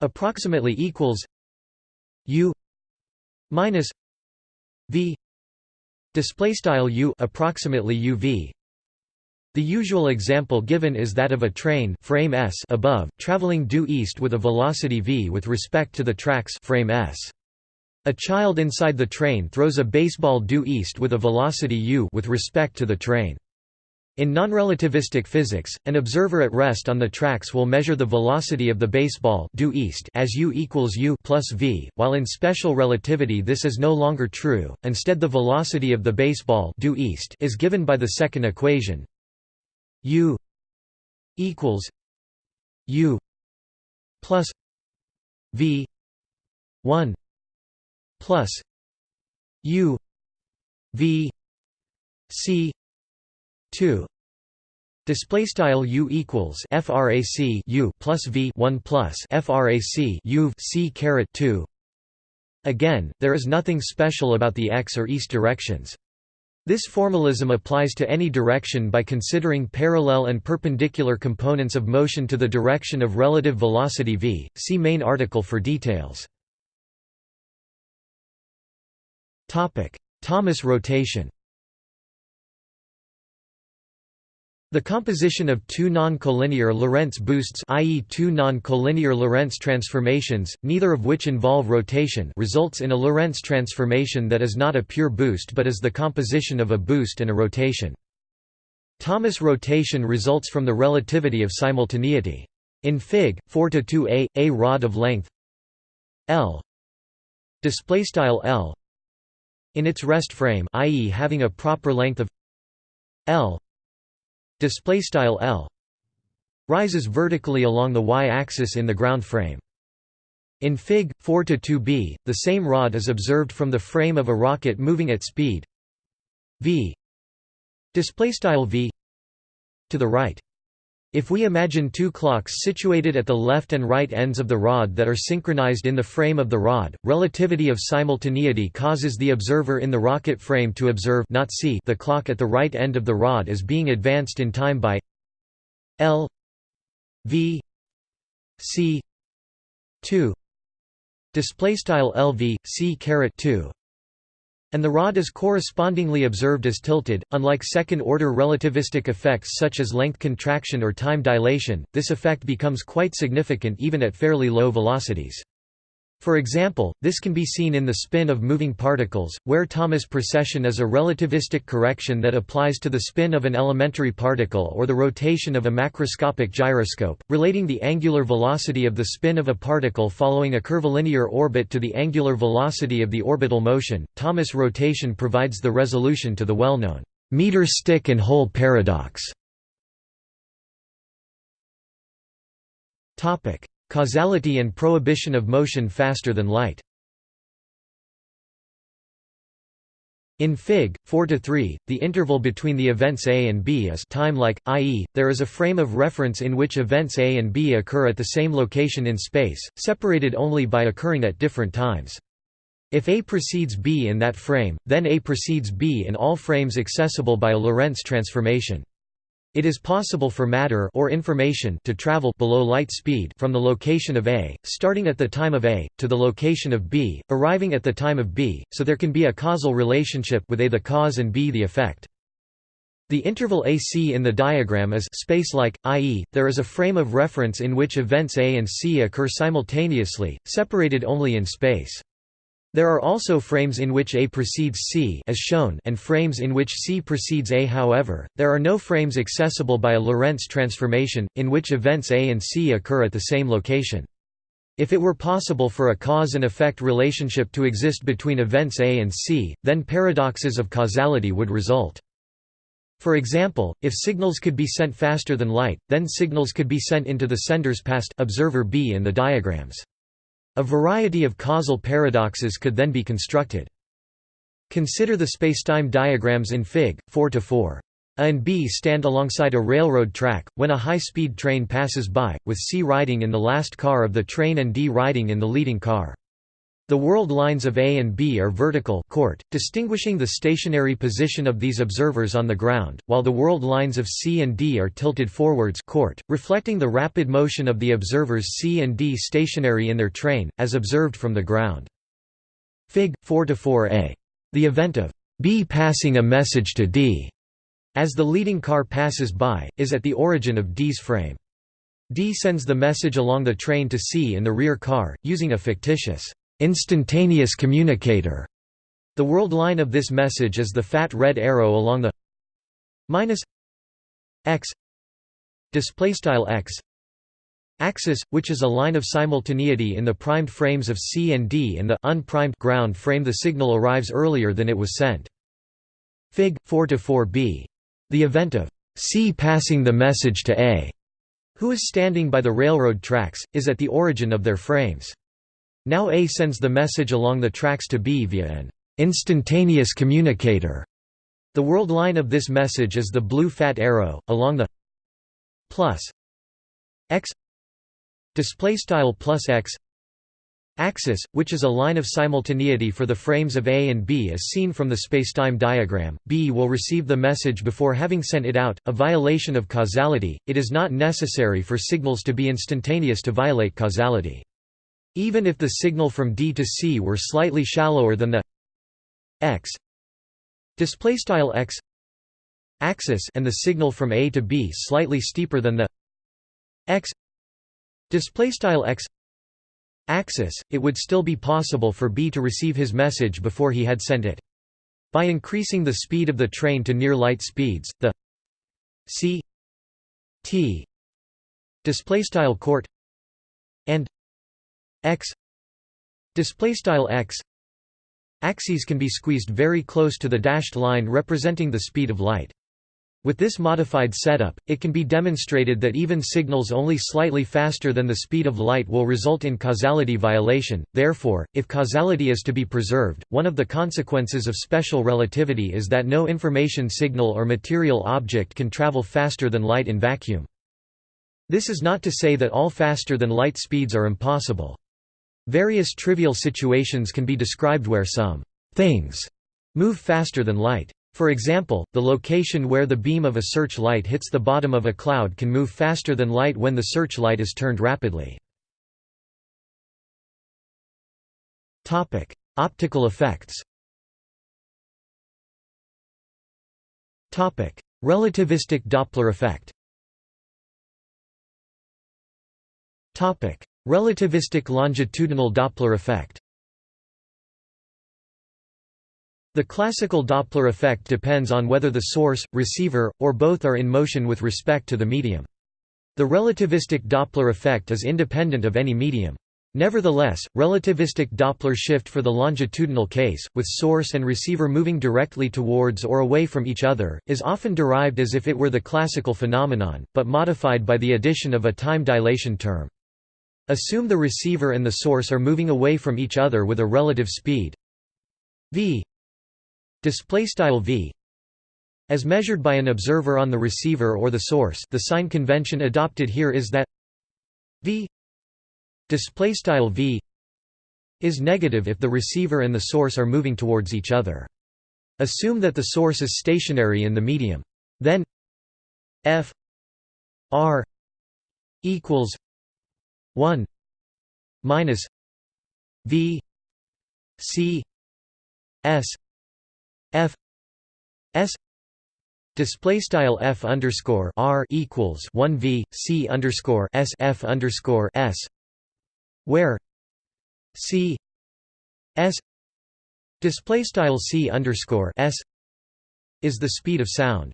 approximately equals u minus v display style u approximately uv the usual example given is that of a train frame S above, traveling due east with a velocity v with respect to the tracks frame S. A child inside the train throws a baseball due east with a velocity u with respect to the train. In nonrelativistic physics, an observer at rest on the tracks will measure the velocity of the baseball due east as u equals u plus v, while in special relativity this is no longer true. Instead, the velocity of the baseball due east is given by the second equation U equals U plus V one plus U V C two Display style U equals frac U plus V one plus frac U C caret two. Again, there is nothing special about the x or east directions. This formalism applies to any direction by considering parallel and perpendicular components of motion to the direction of relative velocity v. See main article for details. Thomas rotation The composition of two non-collinear Lorentz boosts i.e. two non-collinear Lorentz transformations, neither of which involve rotation results in a Lorentz transformation that is not a pure boost but is the composition of a boost and a rotation. Thomas rotation results from the relativity of simultaneity. In Fig. 4-2a, a rod of length L L in its rest frame i.e. having a proper length of L display style L rises vertically along the y-axis in the ground frame. In Fig. 4 to 2b, the same rod is observed from the frame of a rocket moving at speed v display style v to the right. If we imagine two clocks situated at the left and right ends of the rod that are synchronized in the frame of the rod, relativity of simultaneity causes the observer in the rocket frame to observe not see the clock at the right end of the rod as being advanced in time by L V C 2 display style LV C caret 2 and the rod is correspondingly observed as tilted. Unlike second-order relativistic effects such as length contraction or time dilation, this effect becomes quite significant even at fairly low velocities. For example, this can be seen in the spin of moving particles, where Thomas precession is a relativistic correction that applies to the spin of an elementary particle or the rotation of a macroscopic gyroscope, relating the angular velocity of the spin of a particle following a curvilinear orbit to the angular velocity of the orbital motion. Thomas rotation provides the resolution to the well-known meter stick and hole paradox. Causality and prohibition of motion faster than light In Fig. 4–3, the interval between the events A and B is time-like, i.e., there is a frame of reference in which events A and B occur at the same location in space, separated only by occurring at different times. If A precedes B in that frame, then A precedes B in all frames accessible by a Lorentz transformation. It is possible for matter or information to travel below light speed from the location of A, starting at the time of A, to the location of B, arriving at the time of B, so there can be a causal relationship with A the cause and B the effect. The interval AC in the diagram is space-like, i.e., there is a frame of reference in which events A and C occur simultaneously, separated only in space. There are also frames in which A precedes C as shown and frames in which C precedes A however, there are no frames accessible by a Lorentz transformation, in which events A and C occur at the same location. If it were possible for a cause and effect relationship to exist between events A and C, then paradoxes of causality would result. For example, if signals could be sent faster than light, then signals could be sent into the sender's past observer B in the diagrams. A variety of causal paradoxes could then be constructed. Consider the spacetime diagrams in Fig. 4–4. A and B stand alongside a railroad track, when a high-speed train passes by, with C riding in the last car of the train and D riding in the leading car. The world lines of A and B are vertical court, distinguishing the stationary position of these observers on the ground, while the world lines of C and D are tilted forwards court, reflecting the rapid motion of the observers C and D stationary in their train, as observed from the ground. Fig. 4–4a. The event of B passing a message to D as the leading car passes by, is at the origin of D's frame. D sends the message along the train to C in the rear car, using a fictitious instantaneous communicator. The world line of this message is the fat red arrow along the minus x displaystyle x axis, which is a line of simultaneity in the primed frames of C and D in the unprimed ground frame the signal arrives earlier than it was sent. Fig. 4–4b. The event of C passing the message to A, who is standing by the railroad tracks, is at the origin of their frames. Now A sends the message along the tracks to B via an instantaneous communicator. The world line of this message is the blue fat arrow, along the plus x display style plus x axis, which is a line of simultaneity for the frames of A and B as seen from the spacetime diagram. B will receive the message before having sent it out, a violation of causality. It is not necessary for signals to be instantaneous to violate causality. Even if the signal from D to C were slightly shallower than the x display style x axis and the signal from A to B slightly steeper than the x display style x axis, it would still be possible for B to receive his message before he had sent it. By increasing the speed of the train to near light speeds, the c t displaystyle court and x displaystyle x axes can be squeezed very close to the dashed line representing the speed of light. With this modified setup, it can be demonstrated that even signals only slightly faster than the speed of light will result in causality violation. Therefore, if causality is to be preserved, one of the consequences of special relativity is that no information signal or material object can travel faster than light in vacuum. This is not to say that all faster-than-light speeds are impossible. Various trivial situations can be described where some things move faster than light. For example, the location where the beam of a searchlight hits the bottom of a cloud can move faster than light when the searchlight is turned rapidly. Optical effects Relativistic Doppler effect Relativistic longitudinal Doppler effect The classical Doppler effect depends on whether the source, receiver, or both are in motion with respect to the medium. The relativistic Doppler effect is independent of any medium. Nevertheless, relativistic Doppler shift for the longitudinal case, with source and receiver moving directly towards or away from each other, is often derived as if it were the classical phenomenon, but modified by the addition of a time dilation term. Assume the receiver and the source are moving away from each other with a relative speed. V. V. As measured by an observer on the receiver or the source the sign convention adopted here is that v. V. Is negative if the receiver and the source are moving towards each other. Assume that the source is stationary in the medium. Then f. R. equals 1 minus v c s f s display style f underscore r equals 1 v c underscore s f underscore s where c s display style c underscore s is the speed of sound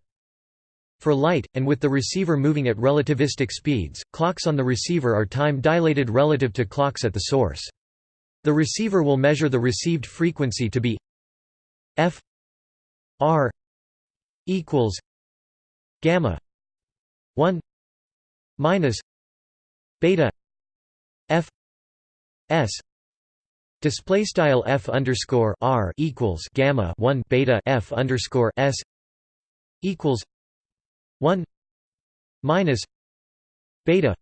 for light, and with the receiver moving at relativistic speeds, clocks on the receiver are time-dilated relative to clocks at the source. The receiver will measure the received frequency to be f R equals gamma one minus beta F S display style F underscore R equals gamma one beta F underscore S equals one minus beta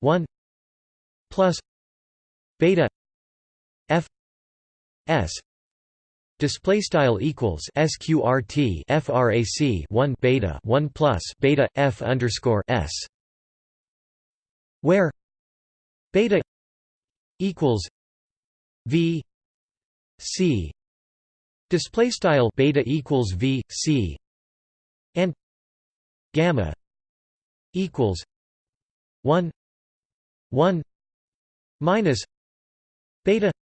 one plus beta F S display style equals sqrt frac 1 beta 1 plus beta f underscore s where beta equals v c display style beta equals v c and gamma equals 1 1 minus beta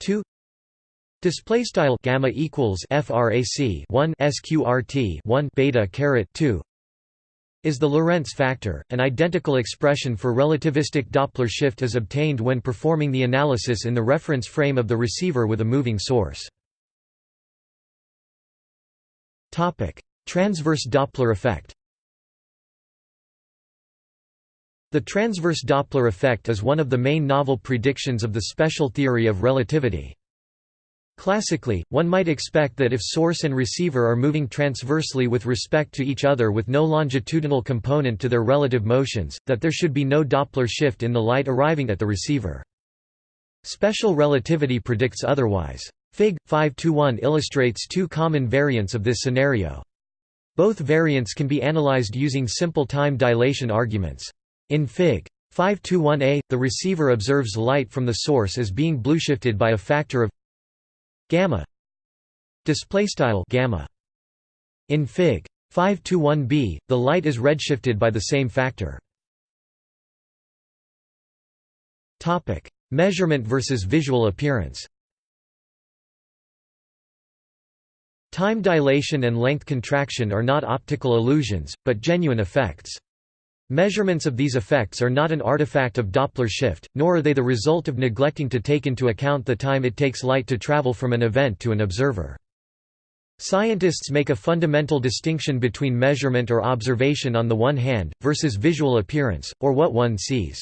2 Display style gamma equals frac 1 sqrt 1 beta caret 2 is the Lorentz factor. An identical expression for relativistic Doppler shift is obtained when performing the analysis in the reference frame of the receiver with a moving source. Topic: Transverse Doppler effect. The transverse Doppler effect is one of the main novel predictions of the special theory of relativity. Classically, one might expect that if source and receiver are moving transversely with respect to each other with no longitudinal component to their relative motions, that there should be no Doppler shift in the light arriving at the receiver. Special relativity predicts otherwise. Fig. 521 illustrates two common variants of this scenario. Both variants can be analyzed using simple time dilation arguments. In Fig. 521a, the receiver observes light from the source as being blueshifted by a factor of gamma. Display style gamma. In fig. 521b the light is redshifted by the same factor. Topic. Measurement versus visual appearance time dilation and length contraction are not optical illusions but genuine effects Measurements of these effects are not an artifact of Doppler shift, nor are they the result of neglecting to take into account the time it takes light to travel from an event to an observer. Scientists make a fundamental distinction between measurement or observation on the one hand, versus visual appearance, or what one sees.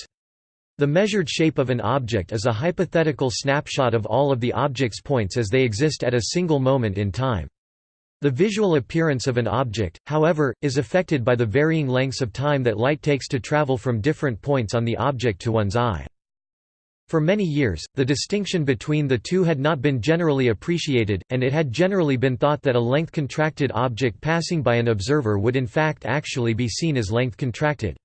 The measured shape of an object is a hypothetical snapshot of all of the object's points as they exist at a single moment in time. The visual appearance of an object, however, is affected by the varying lengths of time that light takes to travel from different points on the object to one's eye. For many years, the distinction between the two had not been generally appreciated, and it had generally been thought that a length-contracted object passing by an observer would in fact actually be seen as length-contracted.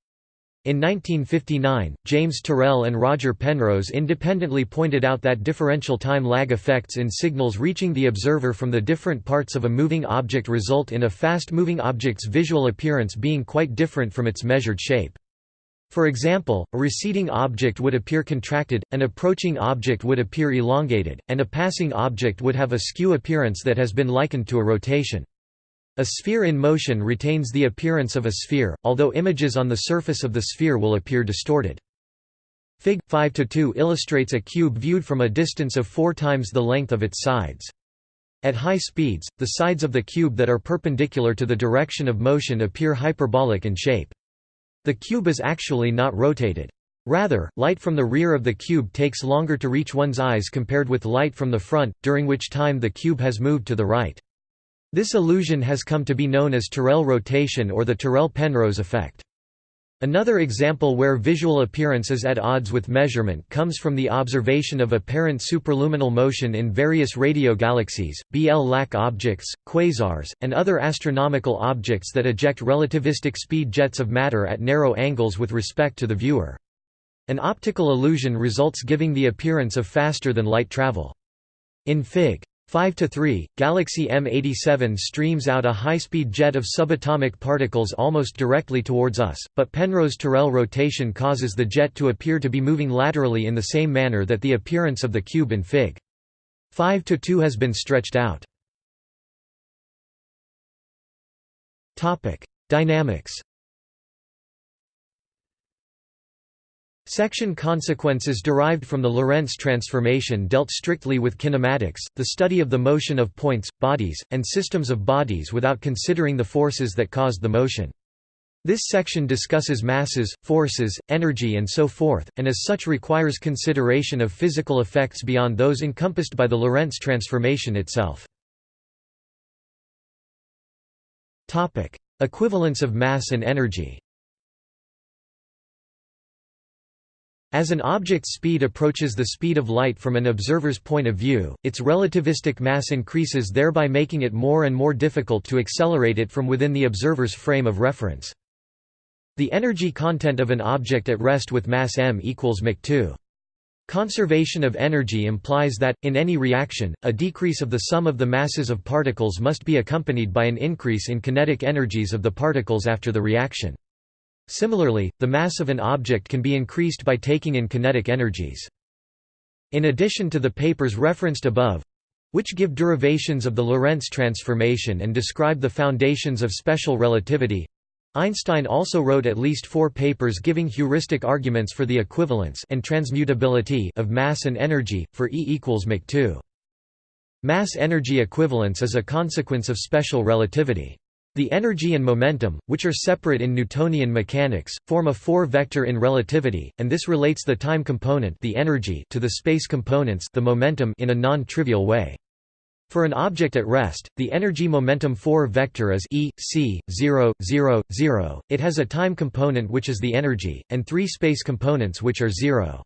In 1959, James Terrell and Roger Penrose independently pointed out that differential time lag effects in signals reaching the observer from the different parts of a moving object result in a fast-moving object's visual appearance being quite different from its measured shape. For example, a receding object would appear contracted, an approaching object would appear elongated, and a passing object would have a skew appearance that has been likened to a rotation. A sphere in motion retains the appearance of a sphere, although images on the surface of the sphere will appear distorted. Fig. 5-2 illustrates a cube viewed from a distance of four times the length of its sides. At high speeds, the sides of the cube that are perpendicular to the direction of motion appear hyperbolic in shape. The cube is actually not rotated. Rather, light from the rear of the cube takes longer to reach one's eyes compared with light from the front, during which time the cube has moved to the right. This illusion has come to be known as Terrell rotation or the Terrell-Penrose effect. Another example where visual appearance is at odds with measurement comes from the observation of apparent superluminal motion in various radio galaxies, BL-LAC objects, quasars, and other astronomical objects that eject relativistic speed jets of matter at narrow angles with respect to the viewer. An optical illusion results giving the appearance of faster-than-light travel. In Fig. 5 to 3, Galaxy M87 streams out a high-speed jet of subatomic particles almost directly towards us, but Penrose-Terrell rotation causes the jet to appear to be moving laterally in the same manner that the appearance of the cube in Fig. 5 to 2 has been stretched out. Topic: Dynamics Section consequences derived from the Lorentz transformation dealt strictly with kinematics, the study of the motion of points, bodies, and systems of bodies without considering the forces that caused the motion. This section discusses masses, forces, energy and so forth, and as such requires consideration of physical effects beyond those encompassed by the Lorentz transformation itself. Equivalence of mass and energy As an object's speed approaches the speed of light from an observer's point of view, its relativistic mass increases thereby making it more and more difficult to accelerate it from within the observer's frame of reference. The energy content of an object at rest with mass m equals mc2. Conservation of energy implies that, in any reaction, a decrease of the sum of the masses of particles must be accompanied by an increase in kinetic energies of the particles after the reaction. Similarly, the mass of an object can be increased by taking in kinetic energies. In addition to the papers referenced above, which give derivations of the Lorentz transformation and describe the foundations of special relativity, Einstein also wrote at least four papers giving heuristic arguments for the equivalence and transmutability of mass and energy, for E equals mc2. Mass-energy equivalence is a consequence of special relativity. The energy and momentum, which are separate in Newtonian mechanics, form a four-vector in relativity, and this relates the time component the energy to the space components the momentum in a non-trivial way. For an object at rest, the energy-momentum 4-vector is E, c, 0, 0, 0, it has a time component which is the energy, and three space components which are 0.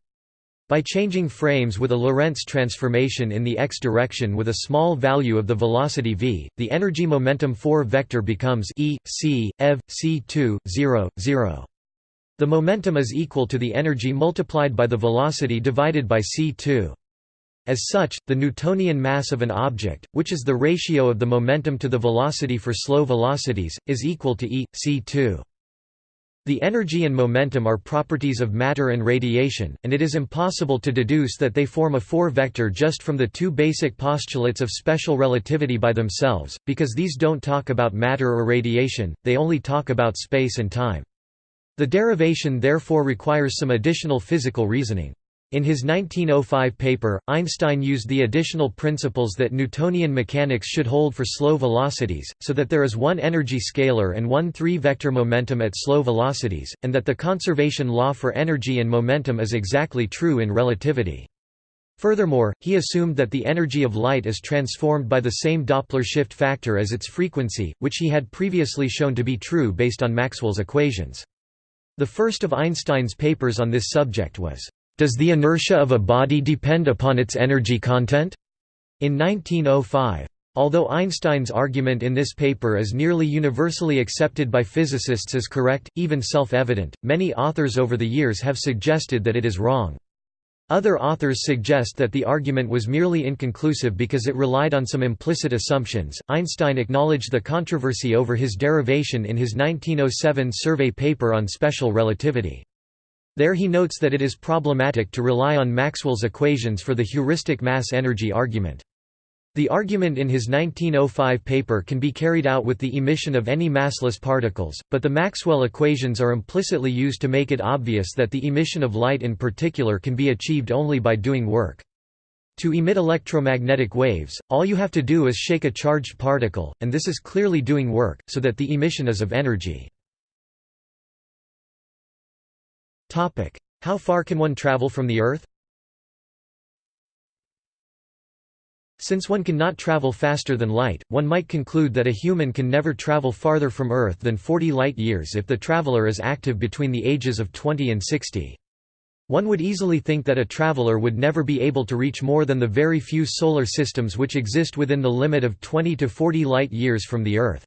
By changing frames with a Lorentz transformation in the x direction with a small value of the velocity v, the energy-momentum 4 vector becomes e, c, ev, c2, 0, 0. The momentum is equal to the energy multiplied by the velocity divided by c2. As such, the Newtonian mass of an object, which is the ratio of the momentum to the velocity for slow velocities, is equal to e, c2. The energy and momentum are properties of matter and radiation, and it is impossible to deduce that they form a four-vector just from the two basic postulates of special relativity by themselves, because these don't talk about matter or radiation, they only talk about space and time. The derivation therefore requires some additional physical reasoning. In his 1905 paper, Einstein used the additional principles that Newtonian mechanics should hold for slow velocities, so that there is one energy scalar and one three-vector momentum at slow velocities, and that the conservation law for energy and momentum is exactly true in relativity. Furthermore, he assumed that the energy of light is transformed by the same Doppler shift factor as its frequency, which he had previously shown to be true based on Maxwell's equations. The first of Einstein's papers on this subject was, "'Does the inertia of a body depend upon its energy content?' in 1905. Although Einstein's argument in this paper is nearly universally accepted by physicists as correct, even self-evident, many authors over the years have suggested that it is wrong. Other authors suggest that the argument was merely inconclusive because it relied on some implicit assumptions. Einstein acknowledged the controversy over his derivation in his 1907 survey paper on special relativity. There he notes that it is problematic to rely on Maxwell's equations for the heuristic mass-energy argument. The argument in his 1905 paper can be carried out with the emission of any massless particles, but the Maxwell equations are implicitly used to make it obvious that the emission of light in particular can be achieved only by doing work. To emit electromagnetic waves, all you have to do is shake a charged particle, and this is clearly doing work, so that the emission is of energy. How far can one travel from the Earth? Since one cannot travel faster than light, one might conclude that a human can never travel farther from Earth than 40 light-years if the traveler is active between the ages of 20 and 60. One would easily think that a traveler would never be able to reach more than the very few solar systems which exist within the limit of 20 to 40 light-years from the Earth.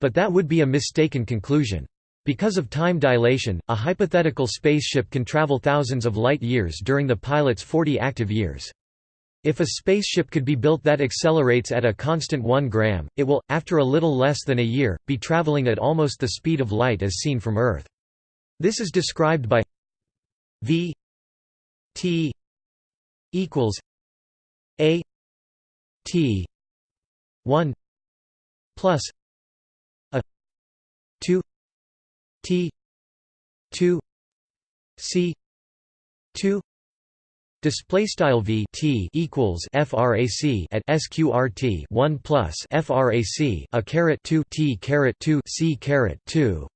But that would be a mistaken conclusion. Because of time dilation, a hypothetical spaceship can travel thousands of light-years during the pilot's 40 active years. If a spaceship could be built that accelerates at a constant 1 gram, it will, after a little less than a year, be traveling at almost the speed of light as seen from Earth. This is described by v t equals a t 1 plus a 2 t 2 c 2 Display style v t equals frac at sqrt 1 plus frac a caret 2 t caret 2 c caret 2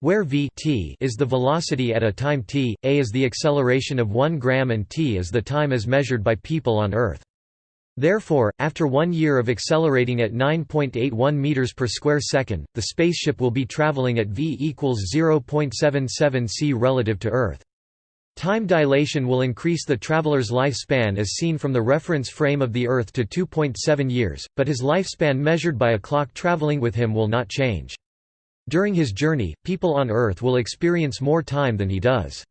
where v t is the velocity at a time t, a is the acceleration of 1 gram and t is the time as measured by people on Earth. Therefore, after one year of accelerating at 9.81 meters per square second, the spaceship will be traveling at v equals 0.77 c relative to Earth. Time dilation will increase the traveler's lifespan as seen from the reference frame of the Earth to 2.7 years, but his lifespan measured by a clock traveling with him will not change. During his journey, people on Earth will experience more time than he does.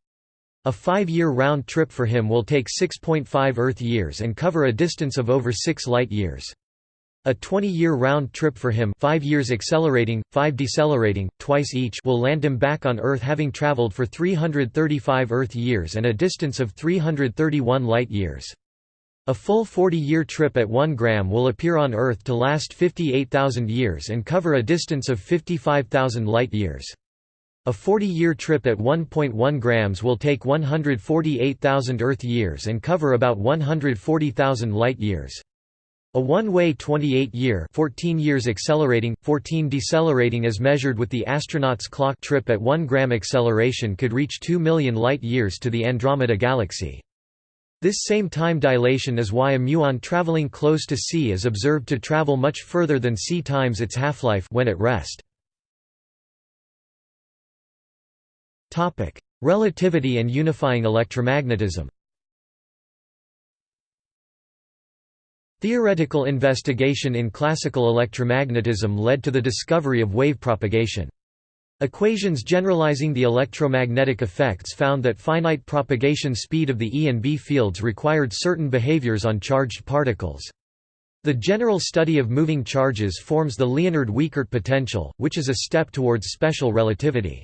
A five-year round trip for him will take 6.5 Earth years and cover a distance of over 6 light-years. A 20-year round trip for him 5 years accelerating, 5 decelerating, twice each will land him back on Earth having traveled for 335 Earth years and a distance of 331 light-years. A full 40-year trip at 1 gram will appear on Earth to last 58,000 years and cover a distance of 55,000 light-years. A 40-year trip at 1.1 grams will take 148,000 Earth years and cover about 140,000 light-years. A one-way 28-year 14 years accelerating, 14 decelerating as measured with the astronaut's clock trip at 1 gram acceleration could reach 2 million light-years to the Andromeda Galaxy. This same time dilation is why a muon traveling close to C is observed to travel much further than C times its half-life when at rest. Relativity and unifying electromagnetism Theoretical investigation in classical electromagnetism led to the discovery of wave propagation. Equations generalizing the electromagnetic effects found that finite propagation speed of the E and B fields required certain behaviors on charged particles. The general study of moving charges forms the Liénard-Wiechert potential, which is a step towards special relativity.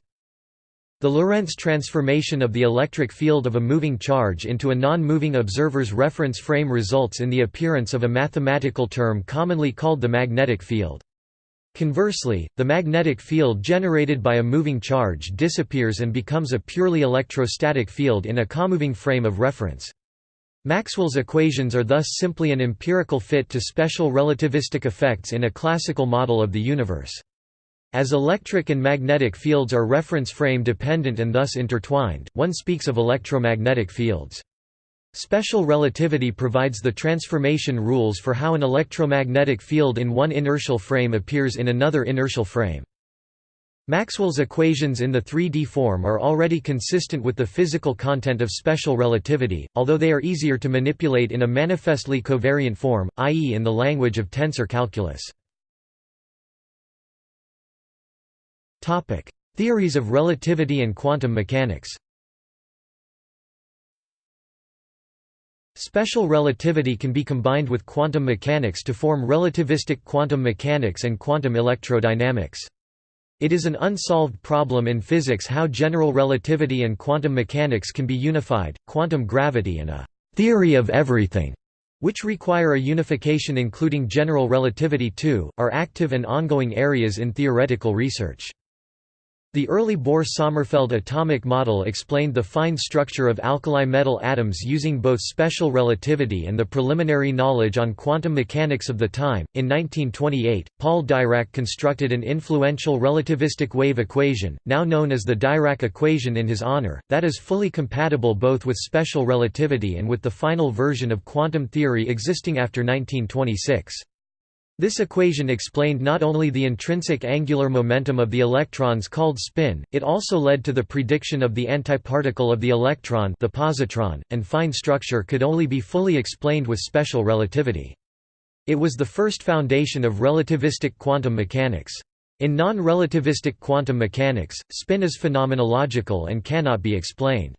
The Lorentz transformation of the electric field of a moving charge into a non-moving observer's reference frame results in the appearance of a mathematical term commonly called the magnetic field. Conversely, the magnetic field generated by a moving charge disappears and becomes a purely electrostatic field in a comoving frame of reference. Maxwell's equations are thus simply an empirical fit to special relativistic effects in a classical model of the universe. As electric and magnetic fields are reference frame dependent and thus intertwined, one speaks of electromagnetic fields. Special relativity provides the transformation rules for how an electromagnetic field in one inertial frame appears in another inertial frame. Maxwell's equations in the 3D form are already consistent with the physical content of special relativity, although they are easier to manipulate in a manifestly covariant form, i.e. in the language of tensor calculus. Theories of relativity and quantum mechanics Special relativity can be combined with quantum mechanics to form relativistic quantum mechanics and quantum electrodynamics. It is an unsolved problem in physics how general relativity and quantum mechanics can be unified. Quantum gravity and a theory of everything, which require a unification including general relativity too, are active and ongoing areas in theoretical research. The early Bohr–Sommerfeld atomic model explained the fine structure of alkali metal atoms using both special relativity and the preliminary knowledge on quantum mechanics of the time. In 1928, Paul Dirac constructed an influential relativistic wave equation, now known as the Dirac equation in his honor, that is fully compatible both with special relativity and with the final version of quantum theory existing after 1926. This equation explained not only the intrinsic angular momentum of the electrons called spin, it also led to the prediction of the antiparticle of the electron the positron, and fine structure could only be fully explained with special relativity. It was the first foundation of relativistic quantum mechanics. In non-relativistic quantum mechanics, spin is phenomenological and cannot be explained.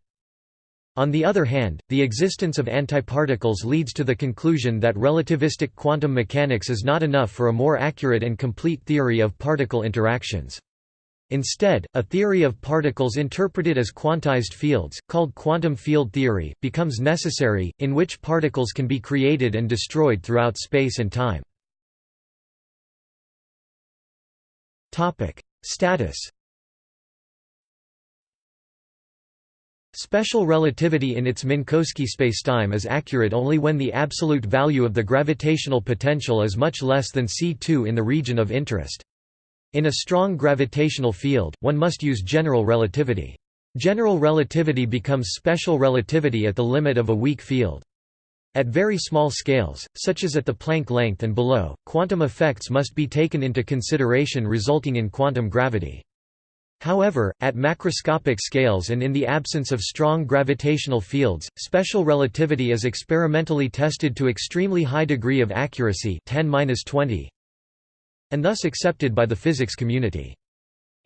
On the other hand, the existence of antiparticles leads to the conclusion that relativistic quantum mechanics is not enough for a more accurate and complete theory of particle interactions. Instead, a theory of particles interpreted as quantized fields, called quantum field theory, becomes necessary, in which particles can be created and destroyed throughout space and time. Status Special relativity in its Minkowski spacetime is accurate only when the absolute value of the gravitational potential is much less than c2 in the region of interest. In a strong gravitational field, one must use general relativity. General relativity becomes special relativity at the limit of a weak field. At very small scales, such as at the Planck length and below, quantum effects must be taken into consideration resulting in quantum gravity. However, at macroscopic scales and in the absence of strong gravitational fields, special relativity is experimentally tested to extremely high degree of accuracy 10 and thus accepted by the physics community.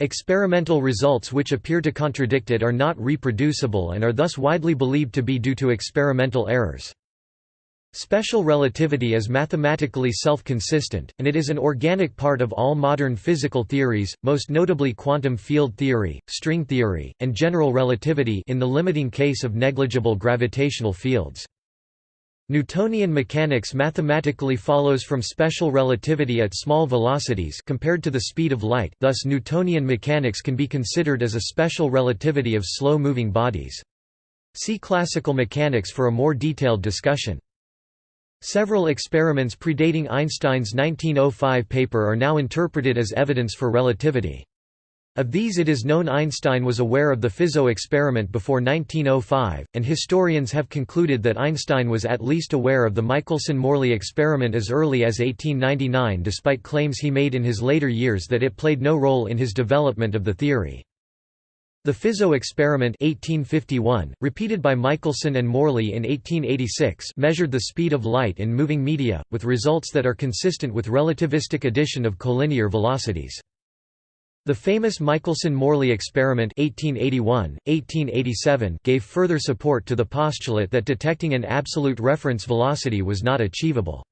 Experimental results which appear to contradict it are not reproducible and are thus widely believed to be due to experimental errors. Special relativity is mathematically self-consistent, and it is an organic part of all modern physical theories, most notably quantum field theory, string theory, and general relativity in the limiting case of negligible gravitational fields. Newtonian mechanics mathematically follows from special relativity at small velocities compared to the speed of light thus Newtonian mechanics can be considered as a special relativity of slow-moving bodies. See classical mechanics for a more detailed discussion. Several experiments predating Einstein's 1905 paper are now interpreted as evidence for relativity. Of these it is known Einstein was aware of the Fizeau experiment before 1905, and historians have concluded that Einstein was at least aware of the Michelson–Morley experiment as early as 1899 despite claims he made in his later years that it played no role in his development of the theory. The Fizeau experiment 1851, repeated by Michelson and Morley in 1886 measured the speed of light in moving media, with results that are consistent with relativistic addition of collinear velocities. The famous Michelson–Morley experiment 1881, 1887 gave further support to the postulate that detecting an absolute reference velocity was not achievable.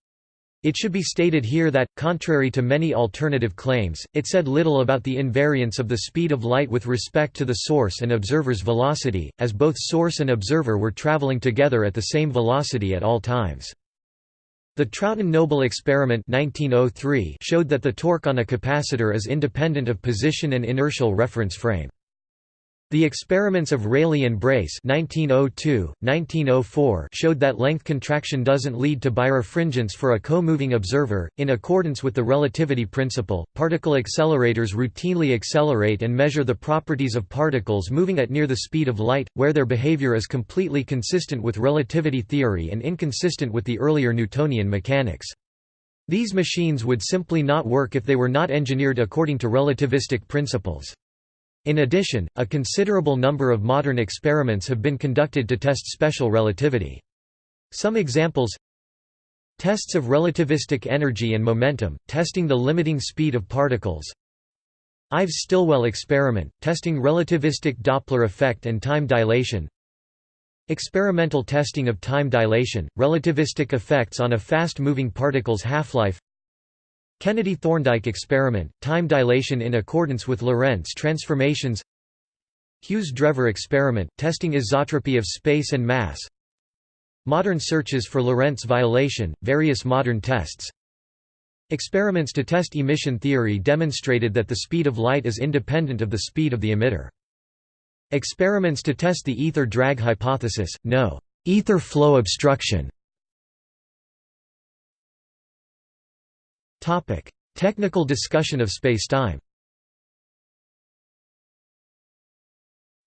It should be stated here that, contrary to many alternative claims, it said little about the invariance of the speed of light with respect to the source and observer's velocity, as both source and observer were traveling together at the same velocity at all times. The Trouton–Noble experiment 1903 showed that the torque on a capacitor is independent of position and inertial reference frame. The experiments of Rayleigh and Brace 1902, 1904 showed that length contraction doesn't lead to birefringence for a co-moving observer. In accordance with the relativity principle, particle accelerators routinely accelerate and measure the properties of particles moving at near the speed of light, where their behavior is completely consistent with relativity theory and inconsistent with the earlier Newtonian mechanics. These machines would simply not work if they were not engineered according to relativistic principles. In addition, a considerable number of modern experiments have been conducted to test special relativity. Some examples Tests of relativistic energy and momentum, testing the limiting speed of particles. Ives-Stilwell experiment, testing relativistic Doppler effect and time dilation. Experimental testing of time dilation, relativistic effects on a fast-moving particle's half-life Kennedy-Thorndike experiment, time dilation in accordance with Lorentz transformations. Hughes-Drever experiment, testing isotropy of space and mass. Modern searches for Lorentz violation, various modern tests. Experiments to test emission theory demonstrated that the speed of light is independent of the speed of the emitter. Experiments to test the ether drag hypothesis, no ether flow obstruction Topic: Technical discussion of spacetime.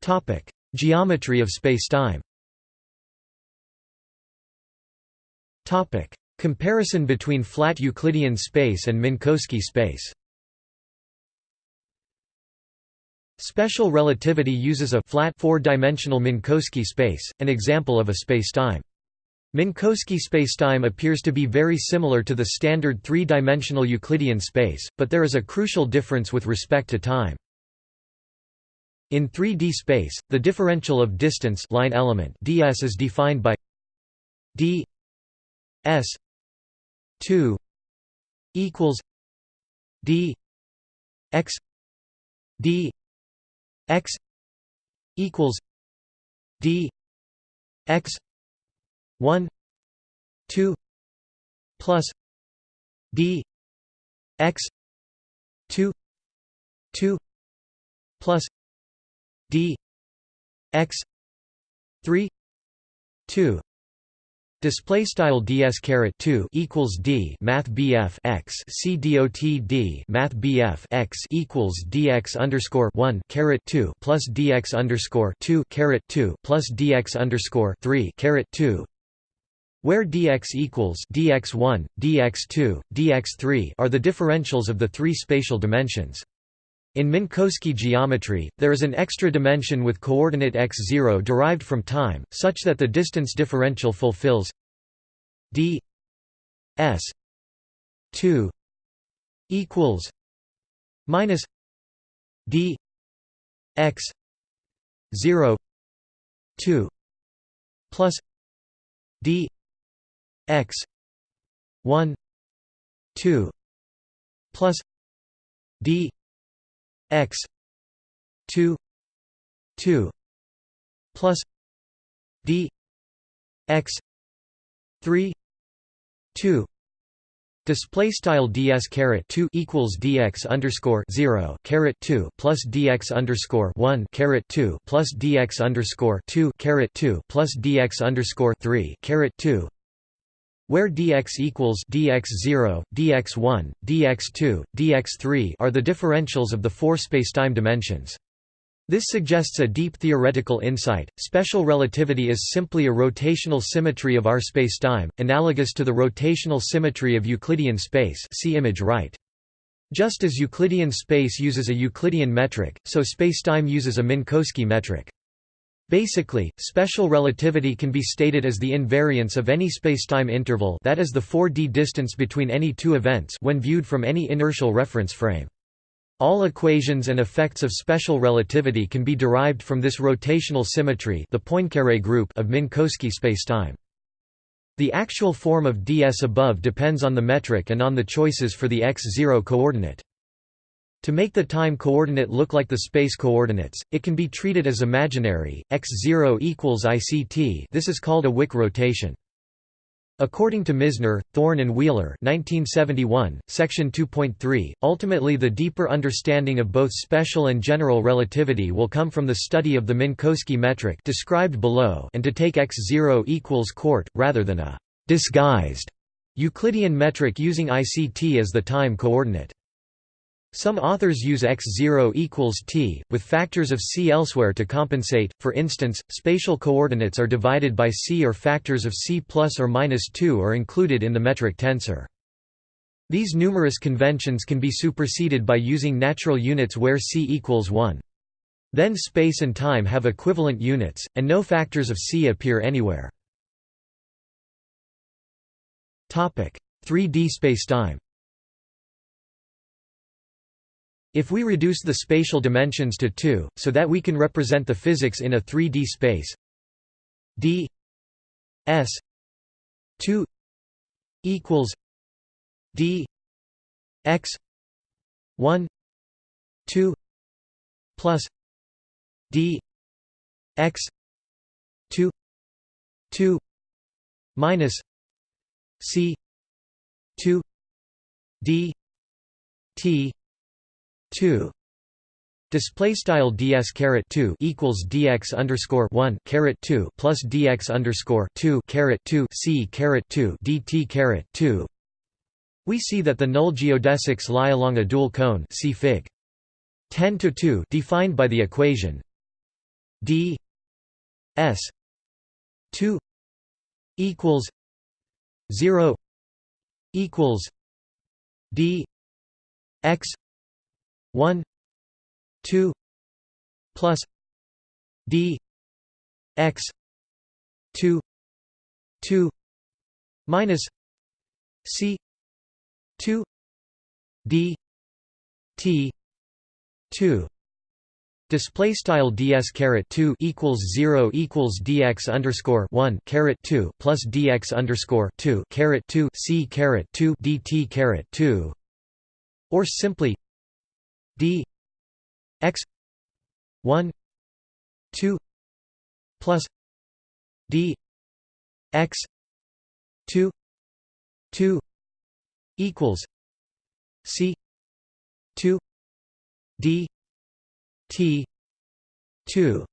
Topic: Geometry of spacetime. Topic: Comparison between flat Euclidean space and Minkowski space. Special relativity uses a flat four-dimensional Minkowski space, an example of a spacetime. Minkowski spacetime appears to be very similar to the standard three-dimensional Euclidean space, but there is a crucial difference with respect to time. In 3D space, the differential of distance line element ds is defined by d s 2 equals d x d x equals d x 1 2 plus d x 2 2 plus d x 3 2 Display style ds caret 2 equals d math bf x c dot d math bf x equals dx underscore 1 caret 2 plus dx underscore 2 caret 2 plus dx underscore 3 caret 2 where dx equals dx1, dx2, dx3 are the differentials of the three spatial dimensions. In Minkowski geometry, there is an extra dimension with coordinate x0 derived from time, such that the distance differential fulfills d s 2 equals minus d x 0 2 plus d x 1 2 plus d x 2 2 plus d x 3 2 Display style ds caret 2 equals dx underscore 0 caret 2 plus dx underscore 1 caret 2 plus dx underscore 2 caret 2 plus dx underscore 3 caret 2 where dx equals dx0, dx1, dx2, dx3 are the differentials of the four spacetime dimensions. This suggests a deep theoretical insight. Special relativity is simply a rotational symmetry of our spacetime, analogous to the rotational symmetry of Euclidean space. See image right. Just as Euclidean space uses a Euclidean metric, so spacetime uses a Minkowski metric. Basically, special relativity can be stated as the invariance of any spacetime interval that is the 4d distance between any two events when viewed from any inertial reference frame. All equations and effects of special relativity can be derived from this rotational symmetry the Poincaré group of Minkowski spacetime. The actual form of ds above depends on the metric and on the choices for the x0 coordinate. To make the time coordinate look like the space coordinates, it can be treated as imaginary, x0 equals ICT this is called a Wick rotation. According to Misner, Thorne and Wheeler 1971, Section 2.3, ultimately the deeper understanding of both special and general relativity will come from the study of the Minkowski metric described below and to take x0 equals court, rather than a «disguised» Euclidean metric using ICT as the time coordinate. Some authors use x0 equals t, with factors of c elsewhere to compensate, for instance, spatial coordinates are divided by c or factors of c plus or minus 2 are included in the metric tensor. These numerous conventions can be superseded by using natural units where c equals 1. Then space and time have equivalent units, and no factors of c appear anywhere. 3D spacetime If we reduce the spatial dimensions to 2, so that we can represent the physics in a 3D space. D s 2 equals d x 1 2 plus d x 2 2 minus c 2 d t 2 Display style ds caret 2 equals dx underscore 1 caret 2 plus dx underscore 2 caret 2 c caret 2 dt caret 2. We see that the null geodesics lie along a dual cone. See Fig. 10 to 2 defined by the equation d s 2 equals 0 equals d x 1 2 plus d x 2 2 minus c 2 d t 2 Display style ds caret two equals zero equals dx underscore one caret two plus dx underscore two caret two c caret two dt caret two, or simply d x 1 2 plus d x 2 2 equals c 2 d t 2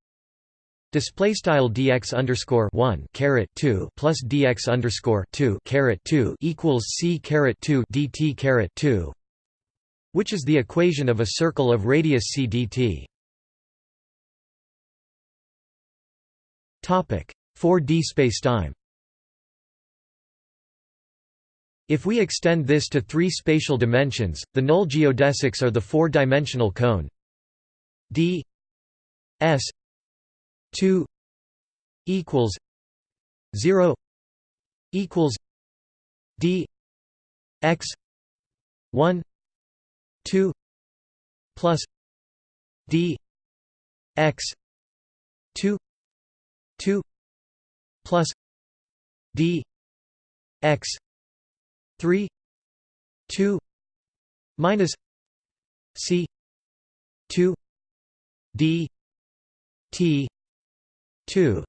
Display style dx underscore one caret two plus dx underscore two caret two equals c caret two dt caret two which is the equation of a circle of radius c dt. Topic 4D spacetime. If we extend this to three spatial dimensions, the null geodesics are the four-dimensional cone d s 2 equals 0 equals d x 1 2 plus d x 2 2 plus d x 3 2 minus c 2 d t 2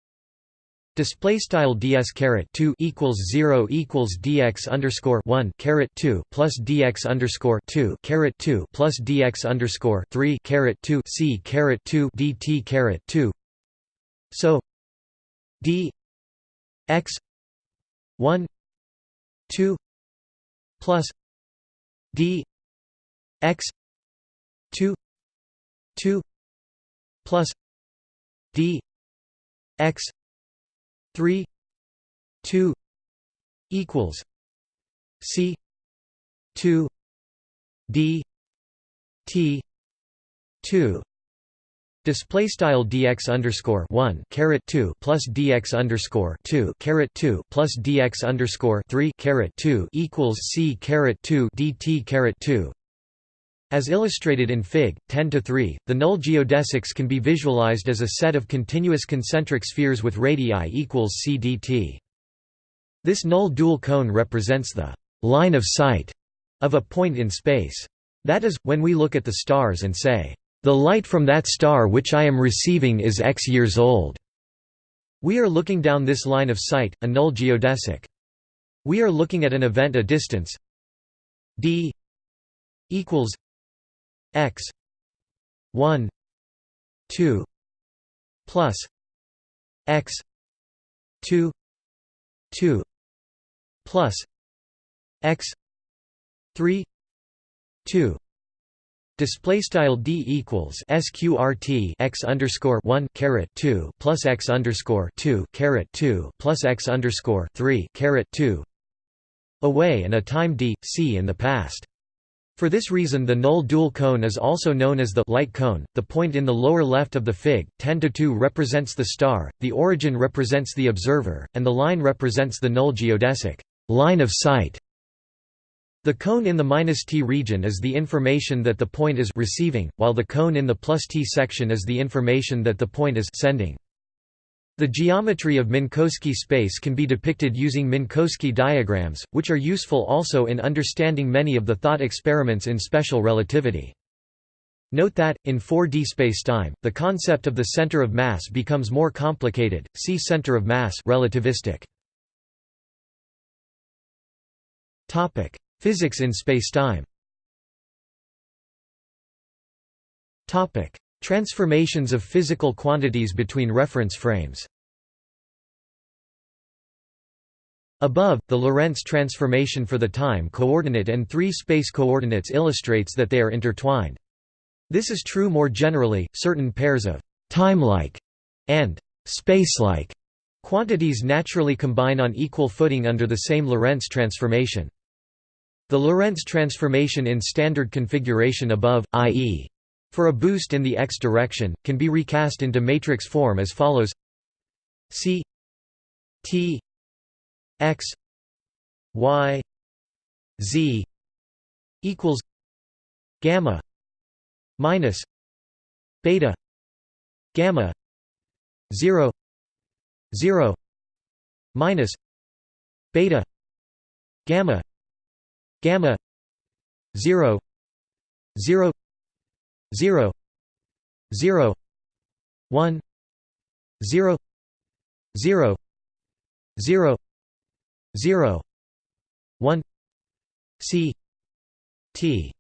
Display style ds caret two equals zero equals dx underscore one caret two plus dx underscore two caret two plus dx underscore three caret two c caret two dt caret two. So d x one two plus d x two two plus d x 3 2 equals c 2 d t 2 Display style dx underscore one caret two plus dx underscore two caret two plus dx underscore three caret two equals c caret two dt caret two. As illustrated in Fig. 10 to 3, the null geodesics can be visualized as a set of continuous concentric spheres with radii equals c dt. This null dual cone represents the line of sight of a point in space. That is, when we look at the stars and say, the light from that star which I am receiving is x years old. We are looking down this line of sight, a null geodesic. We are looking at an event a distance d equals x. 1 2 plus x. 2 2 plus x. 3 2 Display style d equals sqrt x underscore one caret two plus x underscore two caret two plus x underscore three caret two. Away and a time d c in the past. For this reason the null dual cone is also known as the light cone. The point in the lower left of the fig 10 to 2 represents the star, the origin represents the observer, and the line represents the null geodesic line of sight. The cone in the minus t region is the information that the point is receiving, while the cone in the plus t section is the information that the point is sending. The geometry of Minkowski space can be depicted using Minkowski diagrams, which are useful also in understanding many of the thought experiments in special relativity. Note that, in 4D spacetime, the concept of the center of mass becomes more complicated. See center of mass relativistic. Physics in spacetime Transformations of physical quantities between reference frames Above, the Lorentz transformation for the time coordinate and three space coordinates illustrates that they are intertwined. This is true more generally, certain pairs of «time-like» and «space-like» quantities naturally combine on equal footing under the same Lorentz transformation. The Lorentz transformation in standard configuration above, i.e. for a boost in the x direction, can be recast into matrix form as follows. C T x y z equals gamma minus beta gamma 0 0 minus beta gamma gamma 0 0 0 0 1 0 0 0 0 1 c t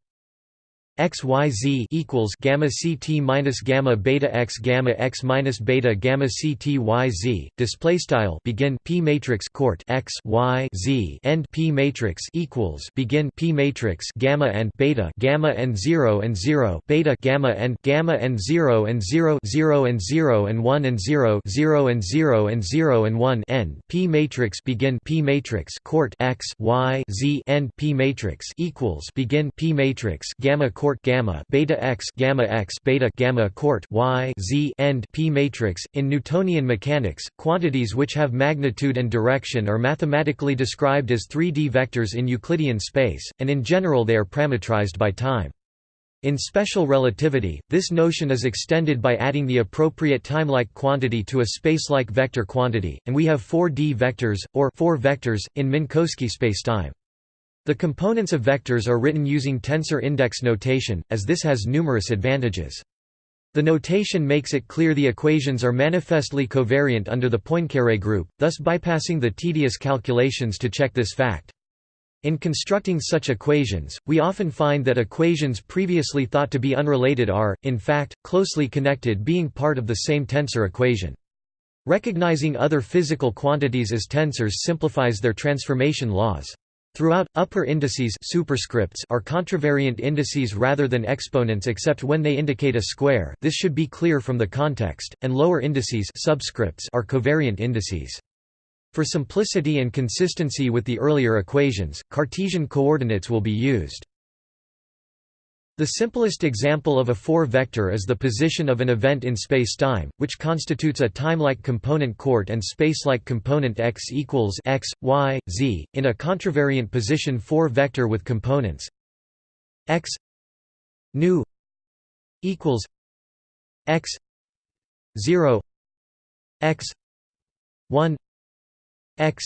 x y z equals gamma ct minus gamma beta x gamma x minus beta gamma ct y z. Display style begin p matrix court x y z end p matrix equals begin p matrix gamma and beta gamma and 0 and 0 beta gamma and gamma and 0 and 0 0 and 0 and 1 and 0 0 and 0 and 0 and 1 end. P matrix begin p matrix court x y z end p matrix equals begin p matrix gamma court court gamma beta x gamma x beta gamma y z end p matrix in Newtonian mechanics quantities which have magnitude and direction are mathematically described as 3D vectors in Euclidean space and in general they are parametrized by time in special relativity, this notion is extended by adding the appropriate timelike quantity to a spacelike vector quantity, and we have 4D vectors, or 4 vectors, in Minkowski spacetime. The components of vectors are written using tensor index notation, as this has numerous advantages. The notation makes it clear the equations are manifestly covariant under the Poincaré group, thus bypassing the tedious calculations to check this fact. In constructing such equations, we often find that equations previously thought to be unrelated are, in fact, closely connected being part of the same tensor equation. Recognizing other physical quantities as tensors simplifies their transformation laws. Throughout, upper indices superscripts are contravariant indices rather than exponents except when they indicate a square this should be clear from the context, and lower indices subscripts are covariant indices. For simplicity and consistency with the earlier equations, Cartesian coordinates will be used. The simplest example of a four-vector is the position of an event in spacetime, which constitutes a timelike component court and spacelike component x equals x, y, z, in a contravariant position four-vector with components x nu equals x 0 x 1 x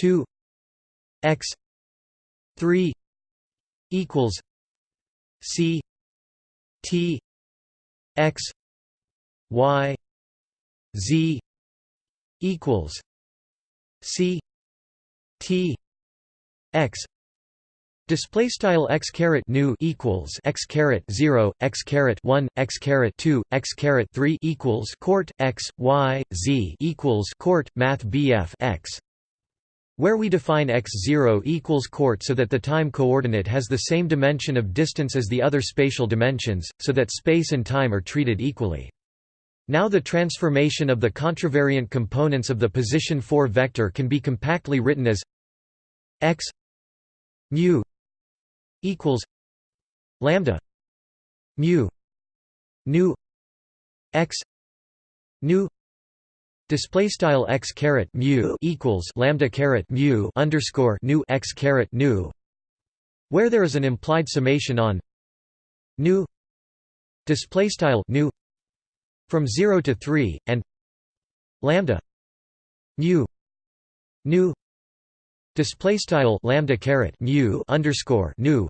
2 x 3 equals C T X Y Z equals C T x. Display style x caret nu equals x caret 0 x caret 1 x caret 2 x caret 3 equals court x y z equals court math bf x where we define x0 equals court so that the time coordinate has the same dimension of distance as the other spatial dimensions, so that space and time are treated equally. Now the transformation of the contravariant components of the position 4 vector can be compactly written as x mu equals lambda mu nu x nu display style x caret mu equals lambda caret mu underscore nu x caret nu where there is an implied summation on nu display style nu from 0 to 3 and lambda mu nu display style lambda caret mu underscore nu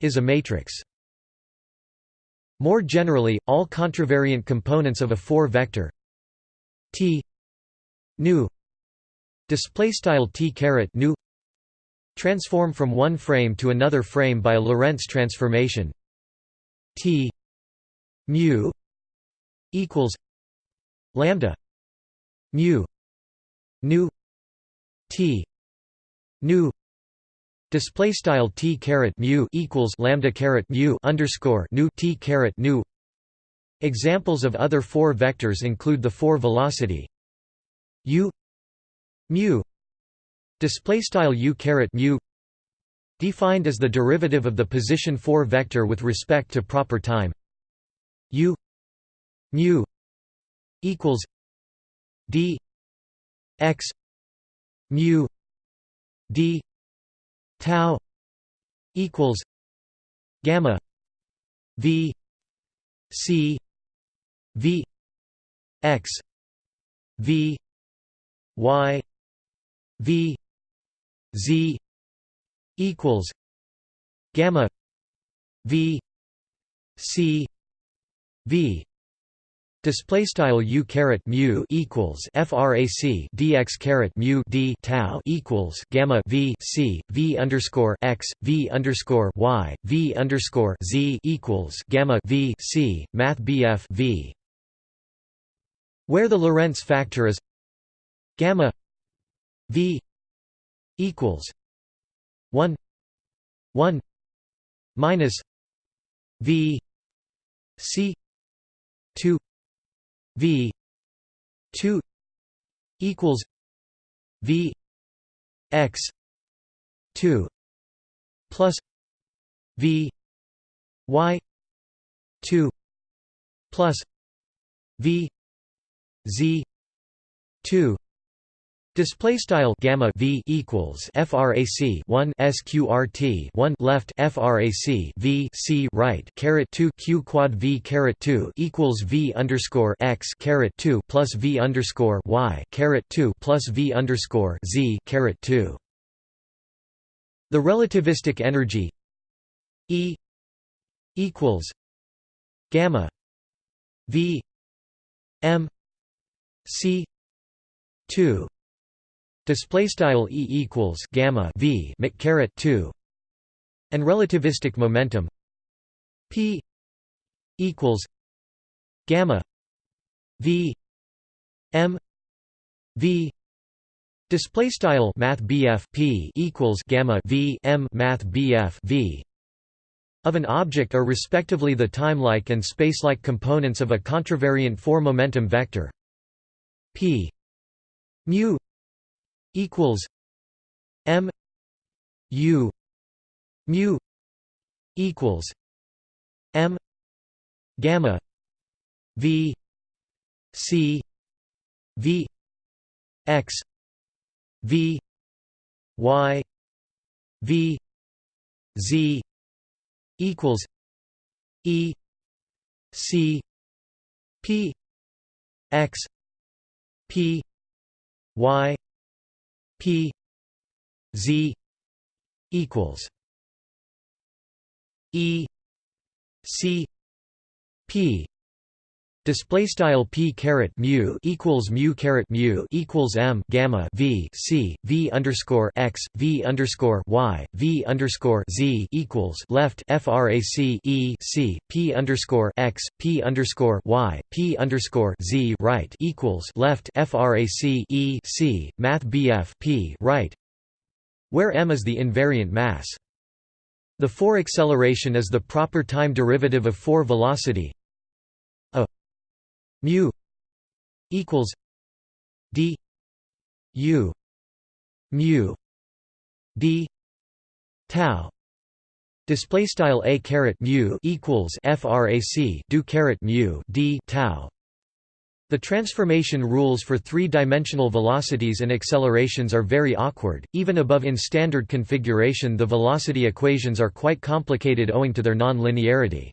is a matrix. More generally, all contravariant components of a 4 vector t. Nu. Display style t caret nu. Transform from one frame to another frame by a Lorentz transformation. T. Mu. Equals lambda. Mu. Nu. T. Nu. Display style t caret mu equals lambda caret mu underscore nu t caret nu examples of other four vectors include the four velocity u mu display style u caret mu defined as the derivative of the position 4 vector with respect to proper time u mu equals d x mu d tau equals gamma v c v x v y v z equals gamma v c v. Display style u caret mu equals frac dx caret mu d tau equals gamma v c v underscore x v underscore y v underscore z equals gamma v c math bf v, where the Lorentz factor is gamma v equals one one minus v c two V two equals V X two plus V Y two plus V Z two Display style gamma v equals frac 1 sqrt 1 left frac v c right caret 2 q quad v caret 2 equals v underscore x caret 2 plus v underscore y caret 2 plus v underscore z caret 2. The relativistic energy E equals gamma v m c 2 Display style E equals gamma V caret two, and relativistic momentum P equals gamma V M V display style math BF P equals gamma V M math BF V of an object are respectively the time-like and space-like components of a contravariant four-momentum vector P. Mu equals M U mu equals M gamma V C V X V Y V Z equals E C P X P Y P Z equals E C P Display style p caret mu equals mu caret mu equals m gamma v c v underscore x v underscore y v underscore z equals left frac e c p underscore x p underscore y p underscore z right equals left frac e c math bf p right, where m is the invariant mass. The 4 acceleration is the proper time derivative of 4 velocity mu equals d u mu d tau. Display style a caret mu equals frac do caret mu d tau. The transformation rules for three-dimensional velocities and accelerations are very awkward, even above in standard configuration the velocity equations are quite complicated owing to their non-linearity.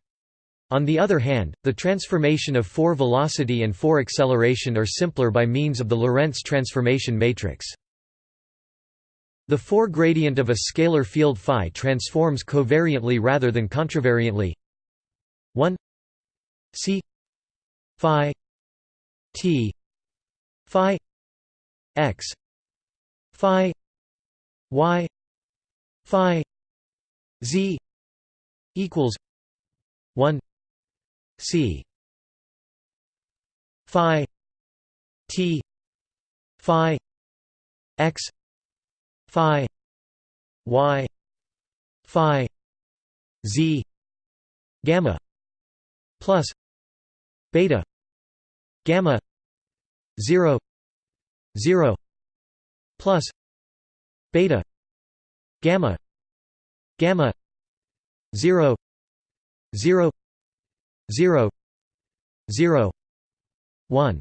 On the other hand, the transformation of 4 velocity and 4 acceleration are simpler by means of the Lorentz transformation matrix. The 4 gradient of a scalar field phi transforms covariantly rather than contravariantly 1 c phi t phi x phi y phi z equals 1 C. Phi T phi X phi Y phi Z gamma plus beta gamma 0 0 plus beta gamma gamma 0 0 0 0 1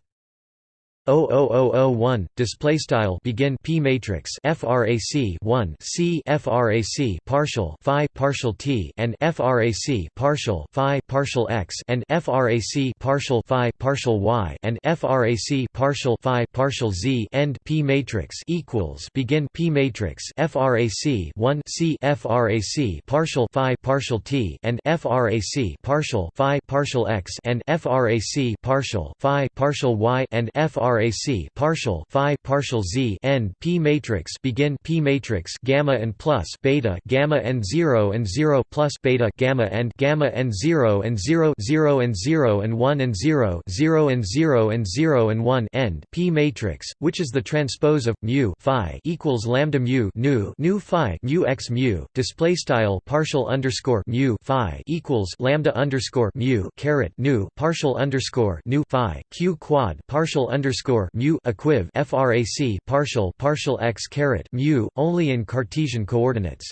00001 display style begin p matrix frac 1 c frac partial phi partial t and frac partial phi partial x and frac partial phi partial y and frac partial phi partial z end p matrix equals begin p matrix frac 1 c frac partial phi partial t and frac partial phi partial x and frac partial phi partial y and frac frac partial phi partial z end p matrix begin p matrix gamma and plus beta gamma and 0 and 0 plus beta gamma and gamma and 0 and 0 0 and 0 and 1 and 0 0 and 0 and 0 and 1 end p matrix which is the transpose of mu phi equals lambda mu nu nu phi mu x mu display style partial underscore mu phi equals lambda underscore mu caret nu partial underscore nu phi q quad partial underscore underscore mu equiv frac partial partial x caret mu only in Cartesian coordinates.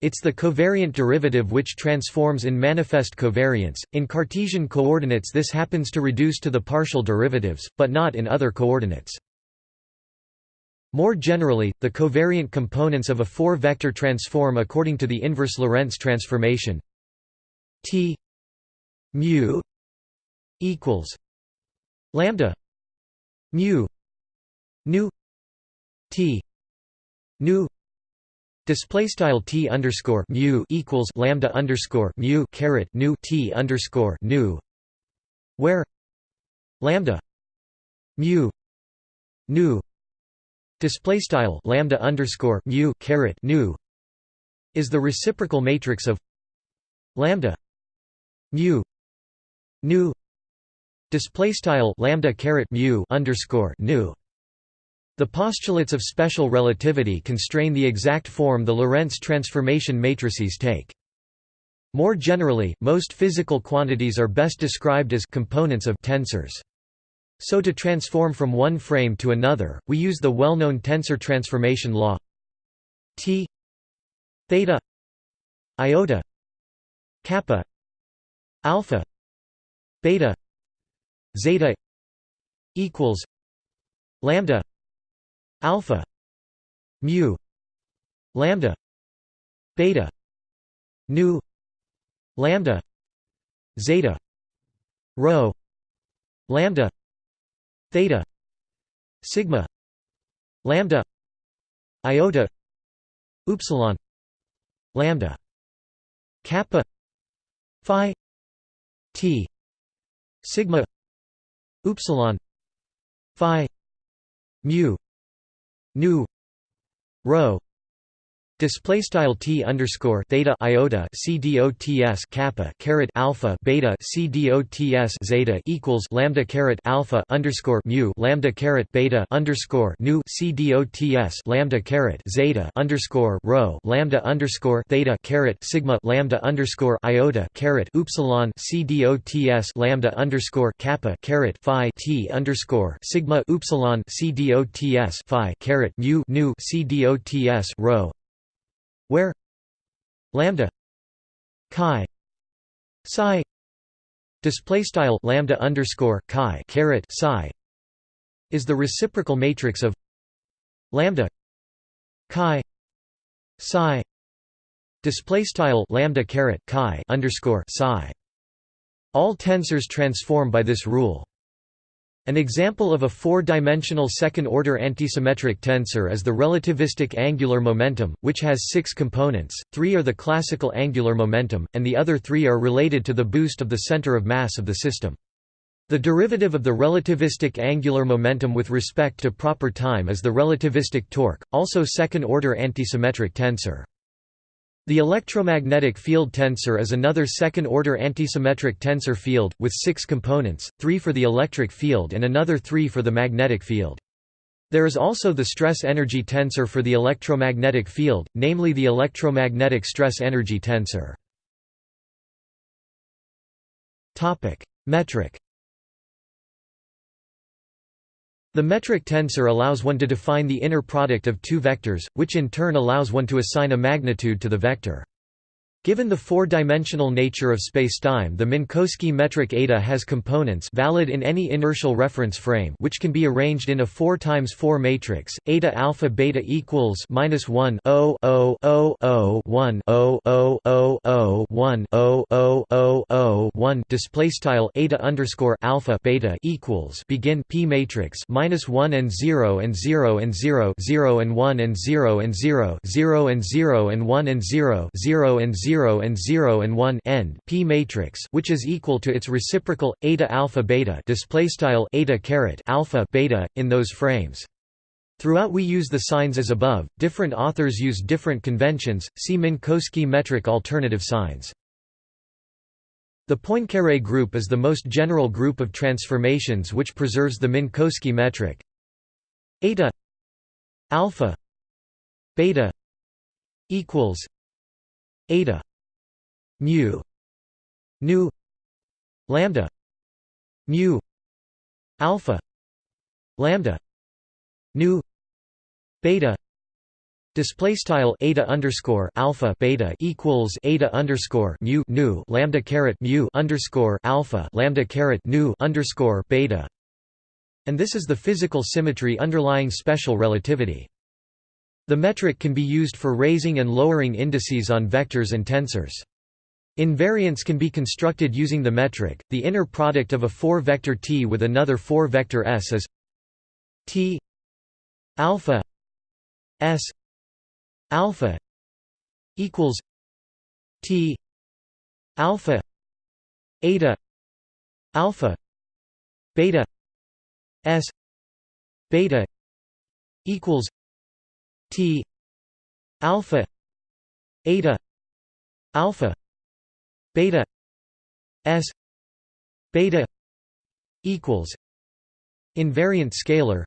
It's the covariant derivative which transforms in manifest covariance. In Cartesian coordinates, this happens to reduce to the partial derivatives, but not in other coordinates. More generally, the covariant components of a four-vector transform according to the inverse Lorentz transformation T mu equals lambda mu nu t nu display style t underscore mu equals lambda underscore mu caret nu t underscore nu where lambda mu nu display style lambda underscore mu caret nu is the reciprocal matrix of lambda mu nu Display style lambda caret mu underscore nu. The postulates of special relativity constrain the exact form the Lorentz transformation matrices take. More generally, most physical quantities are best described as components of tensors. So to transform from one frame to another, we use the well-known tensor transformation law T theta iota kappa alpha beta zeta equals lambda alpha mu lambda beta nu lambda zeta rho lambda theta sigma lambda iota upsilon lambda kappa phi t sigma upsilon phi mu nu rho Display style t underscore theta iota c dots kappa caret alpha beta c dots zeta equals lambda caret alpha underscore mu lambda caret beta underscore nu c dots lambda caret zeta underscore rho lambda underscore theta caret sigma lambda underscore iota caret upsilon c dots lambda underscore kappa caret phi t underscore sigma upsilon c dots phi caret mu nu c dots rho where lambda chi psi display style lambda underscore chi caret psi is the reciprocal matrix of lambda chi psi display style lambda caret chi underscore psi. All tensors transform by this rule an example of a four-dimensional second-order antisymmetric tensor is the relativistic angular momentum, which has six components, three are the classical angular momentum, and the other three are related to the boost of the center of mass of the system. The derivative of the relativistic angular momentum with respect to proper time is the relativistic torque, also second-order antisymmetric tensor. The electromagnetic field tensor is another second-order antisymmetric tensor field, with six components, three for the electric field and another three for the magnetic field. There is also the stress-energy tensor for the electromagnetic field, namely the electromagnetic stress-energy tensor. Metric The metric tensor allows one to define the inner product of two vectors, which in turn allows one to assign a magnitude to the vector. Given the four-dimensional nature of spacetime the Minkowski metric eta has components valid in any inertial reference frame which can be arranged in a 4 times 4 matrix eta alpha beta equals minus 1 0 0 0 0 1 0 0 0 0 1 0 0 0 0 1 display style eta underscore alpha beta equals begin p matrix minus 1 and 0 and 0 and 0 0 and 1 and 0 and 0 0 and 0 and 1 and 0 0 and 0 0 and 0 and 1 end P matrix which is equal to its reciprocal eta alpha beta display style eta caret alpha beta in those frames Throughout we use the signs as above, different authors use different conventions, see Minkowski metric alternative signs. The Poincaré group is the most general group of transformations which preserves the Minkowski metric eta alpha beta equals eta mu nu lambda mu alpha lambda nu beta Display style eta underscore alpha beta equals eta underscore mu nu lambda caret mu underscore alpha lambda caret nu underscore beta, and this is the physical symmetry underlying special relativity. The metric can be used for raising and lowering indices on vectors and tensors. Invariants can be constructed using the metric. The inner product of a 4-vector T with another 4-vector S is T alpha S alpha equals T alpha eta alpha beta S beta equals T alpha eta alpha beta S beta equals invariant scalar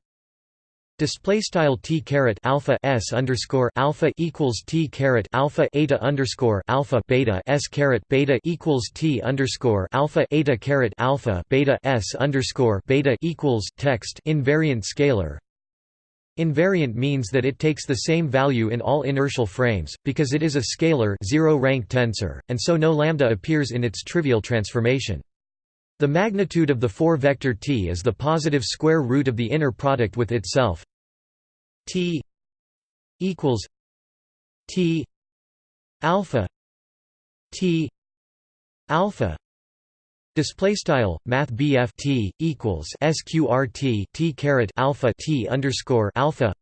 Display style t caret alpha s underscore alpha equals t caret alpha eta underscore alpha beta s caret beta equals t underscore alpha eta caret alpha beta s underscore beta equals text invariant scalar Invariant means that it takes the same value in all inertial frames, because it is a scalar zero-rank tensor, and so no lambda appears in its trivial transformation. The magnitude of the 4-vector T is the positive square root of the inner product with itself T equals T alpha T alpha Display style Math T equals SQRT T caret alpha T underscore alpha.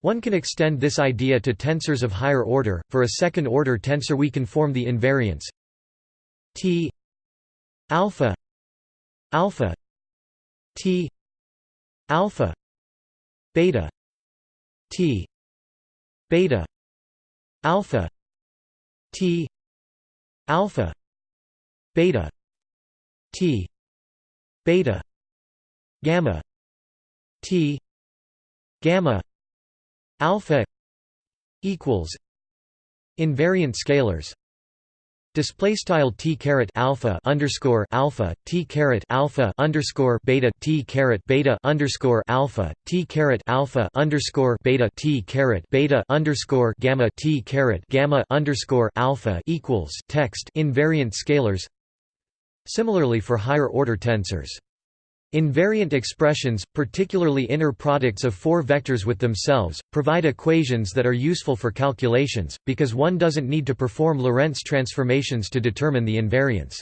One can extend this idea to tensors of higher order. For a second order tensor, we can form the invariants T alpha alpha T alpha beta T beta alpha T alpha beta T. Beta. Gamma. T. Gamma. Alpha equals invariant scalars. Display style t caret alpha underscore alpha t caret alpha underscore beta t caret beta underscore alpha t caret alpha underscore beta t caret beta underscore gamma t caret gamma underscore alpha equals text invariant scalars. Similarly for higher order tensors. Invariant expressions, particularly inner products of four vectors with themselves, provide equations that are useful for calculations, because one doesn't need to perform Lorentz transformations to determine the invariance.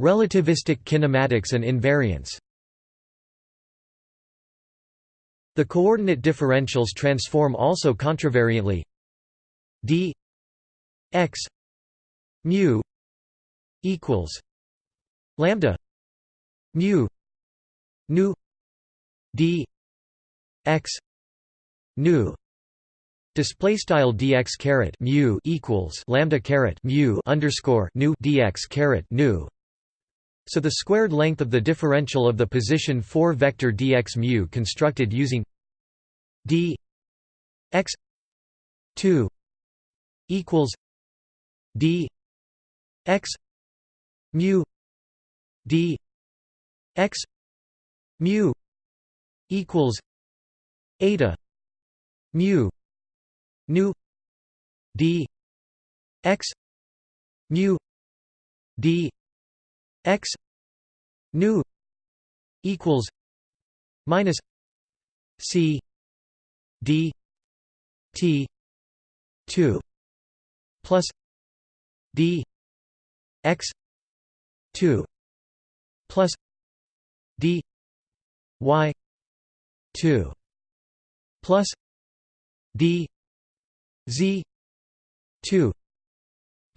Relativistic kinematics and invariance The coordinate differentials transform also contravariantly d x mu equals lambda mu nu d x nu Display style dx caret mu equals lambda caret mu underscore nu dx caret nu. So the squared length of the differential of the position 4 vector dx mu constructed using d x 2 equals d x mu d x mu equals eta mu nu d x mu d x nu equals minus c d t 2 plus d x 2 plus d y 2 plus d z 2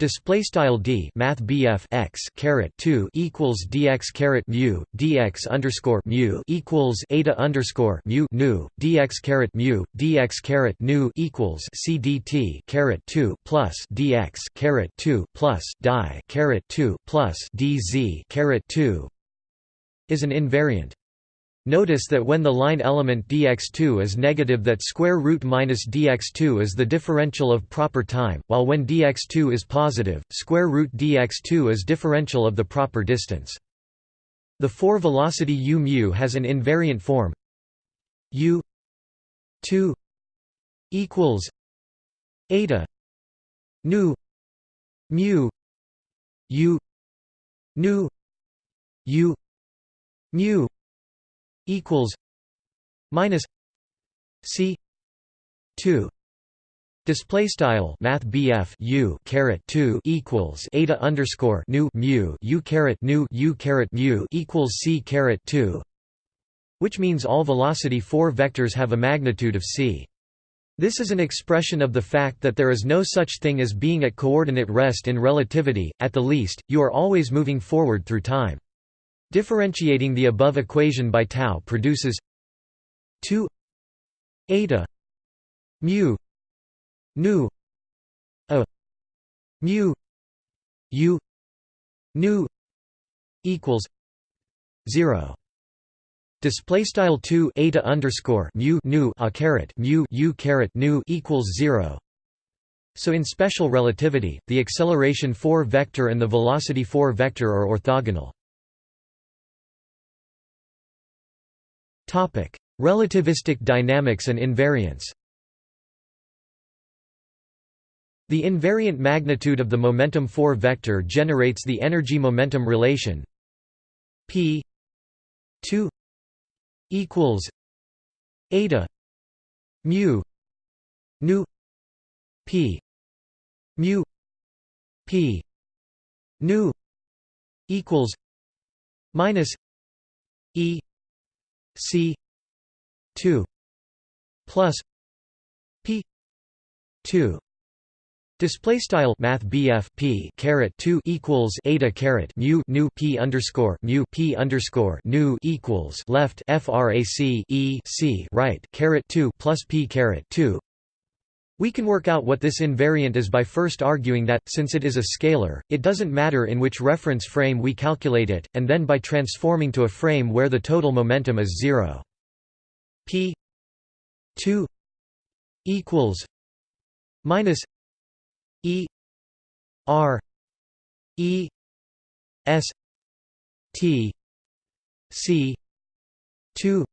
Display style d math bf x caret two equals dx caret mu dx underscore mu equals eta underscore mu nu dx caret mu dx caret nu equals cdt caret two plus dx caret two plus dy caret two plus dz caret two is an invariant. Notice that when the line element dx2 is negative that square root minus dx2 is the differential of proper time, while when dx2 is positive, square root dx2 is differential of the proper distance. The 4 velocity u mu has an invariant form u 2 equals eta nu mu u nu u mu equals minus c 2 Display style Math U caret two equals eta underscore nu mu U caret nu U caret mu equals C caret two which means all velocity 4 vectors have a magnitude of c. This is an expression of the fact that there is no such thing as being at coordinate rest in relativity, at the least, you are always moving forward through time. Differentiating the above equation by tau produces 2 eta mu nu a mu u nu equals 0 display style 2 eta underscore mu nu a caret mu u caret nu equals 0 so in special relativity the acceleration 4 vector and the velocity 4 vector are orthogonal Topic: Relativistic dynamics and invariance. The invariant magnitude of the momentum 4 vector generates the energy-momentum relation p 2 equals eta mu nu p mu p nu equals minus e C two plus P two Display style Math p caret two equals eta caret mu nu p underscore mu p underscore nu equals left frac e c right caret two plus p caret two. We can work out what this invariant is by first arguing that, since it is a scalar, it doesn't matter in which reference frame we calculate it, and then by transforming to a frame where the total momentum is zero. p 2 equals minus E R E S T C two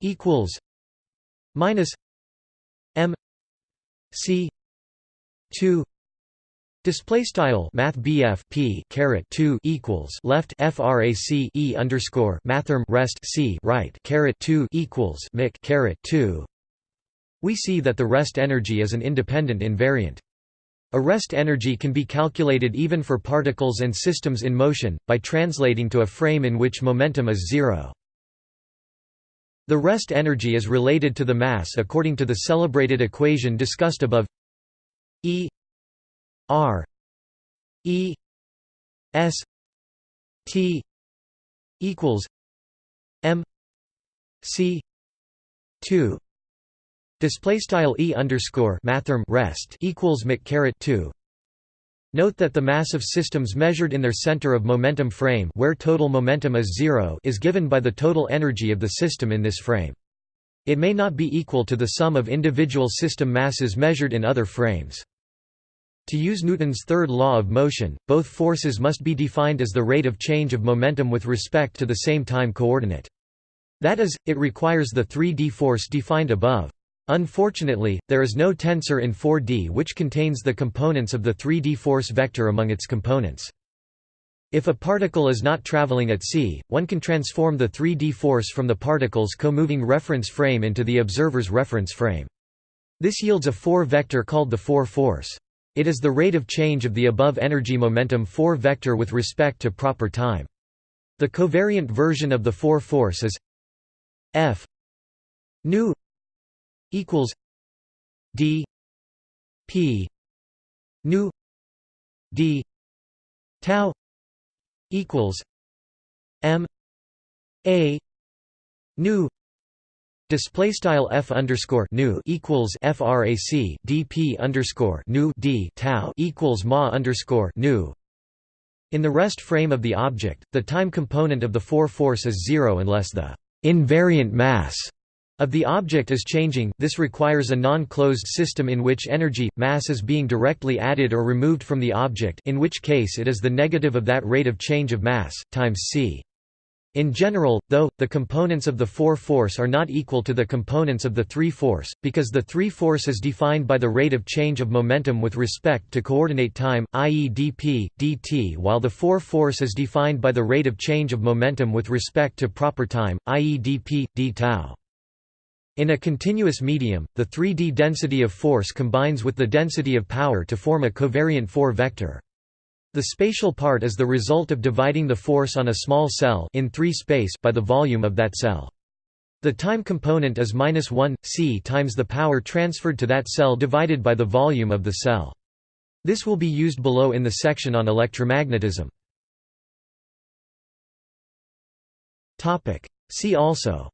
equals minus M C two Display style Math p caret two equals left frac e underscore mathrm rest c right caret two equals mic caret two. We see that the rest energy is an independent invariant. A rest energy can be calculated even for particles and systems in motion, by translating to a frame in which momentum is zero. The rest energy is related to the mass according to the celebrated equation discussed above E R E S T equals M C two Display style e underscore mathrm rest equals mic caret two. Note that the mass of systems measured in their center of momentum frame, where total momentum is zero, is given by the total energy of the system in this frame. It may not be equal to the sum of individual system masses measured in other frames. To use Newton's third law of motion, both forces must be defined as the rate of change of momentum with respect to the same time coordinate. That is, it requires the 3D force defined above. Unfortunately, there is no tensor in 4D which contains the components of the 3D force vector among its components. If a particle is not traveling at c, one can transform the 3D force from the particle's co-moving reference frame into the observer's reference frame. This yields a 4 vector called the 4 force. It is the rate of change of the above energy momentum 4 vector with respect to proper time. The covariant version of the 4 force is f nu equals D P nu D tau equals M A nu Display style f underscore nu equals frac dp underscore nu d tau equals ma underscore nu. In the rest frame of the object, the time component of the 4 force is zero unless the invariant mass of the object is changing, this requires a non-closed system in which energy, mass is being directly added or removed from the object in which case it is the negative of that rate of change of mass, times c. In general, though, the components of the 4 force are not equal to the components of the 3 force, because the 3 force is defined by the rate of change of momentum with respect to coordinate time, i.e. dp, dt while the 4 force is defined by the rate of change of momentum with respect to proper time, i.e. dp, d tau. In a continuous medium, the 3D density of force combines with the density of power to form a covariant 4 vector. The spatial part is the result of dividing the force on a small cell in 3 space by the volume of that cell. The time component is minus 1, c times the power transferred to that cell divided by the volume of the cell. This will be used below in the section on electromagnetism. See also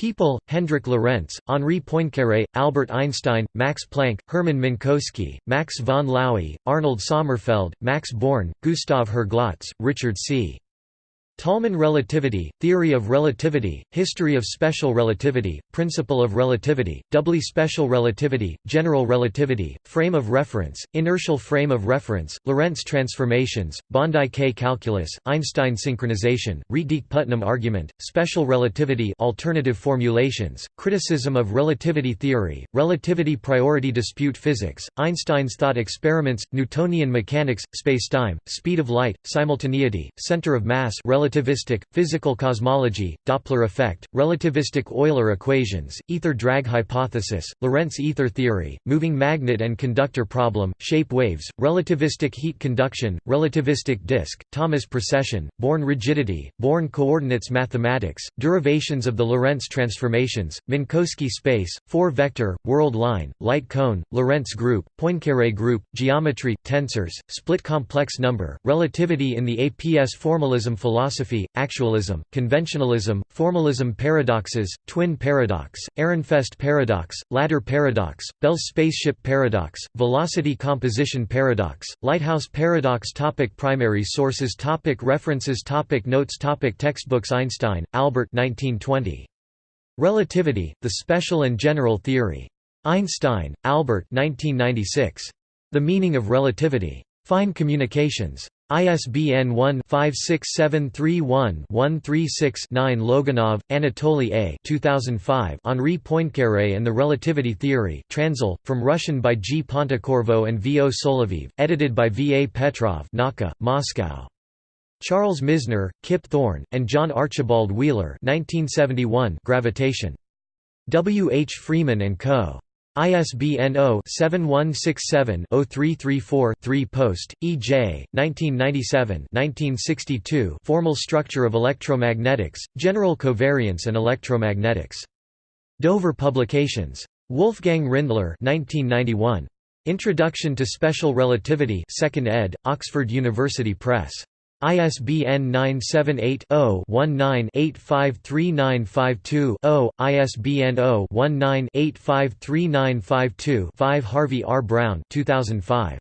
People, Hendrik Lorentz, Henri Poincaré, Albert Einstein, Max Planck, Hermann Minkowski, Max von Laue, Arnold Sommerfeld, Max Born, Gustav Herglotz, Richard C. Tolman relativity, theory of relativity, history of special relativity, principle of relativity, doubly special relativity, general relativity, frame of reference, inertial frame of reference, Lorentz transformations, Bondi-K calculus, Einstein synchronization, Rietdijk-Putnam argument, special relativity alternative formulations, criticism of relativity theory, relativity priority dispute physics, Einstein's thought experiments, Newtonian mechanics, spacetime, speed of light, simultaneity, center of mass relativity relativistic, physical cosmology, Doppler effect, relativistic Euler equations, ether drag hypothesis, Lorentz ether theory, moving magnet and conductor problem, shape waves, relativistic heat conduction, relativistic disk, Thomas precession, Born rigidity, Born coordinates mathematics, derivations of the Lorentz transformations, Minkowski space, four-vector, world line, light cone, Lorentz group, Poincaré group, geometry, tensors, split complex number, relativity in the APS formalism philosophy, actualism, conventionalism, formalism paradoxes, twin paradox, Ehrenfest paradox, ladder paradox, Bell's spaceship paradox, velocity composition paradox, lighthouse paradox topic Primary sources topic References topic Notes topic Textbooks Einstein, Albert 1920. Relativity, The Special and General Theory. Einstein, Albert 1996. The Meaning of Relativity. Fine Communications. ISBN 1-56731-136-9 Logunov, Anatoly A. 2005 Henri Poincaré and the Relativity Theory Transl, from Russian by G. Pontecorvo and V. O. Solovyv, edited by V. A. Petrov Nauka, Moscow. Charles Misner, Kip Thorne, and John Archibald Wheeler 1971 Gravitation. W. H. Freeman & Co. ISBN 0-7167-0334-3 Post, E. J., 1997 Formal Structure of Electromagnetics, General Covariance and Electromagnetics. Dover Publications. Wolfgang Rindler 1991. Introduction to Special Relativity 2nd ed., Oxford University Press. ISBN 978-0-19-853952-0, ISBN 0-19-853952-5 Harvey R. Brown 2005.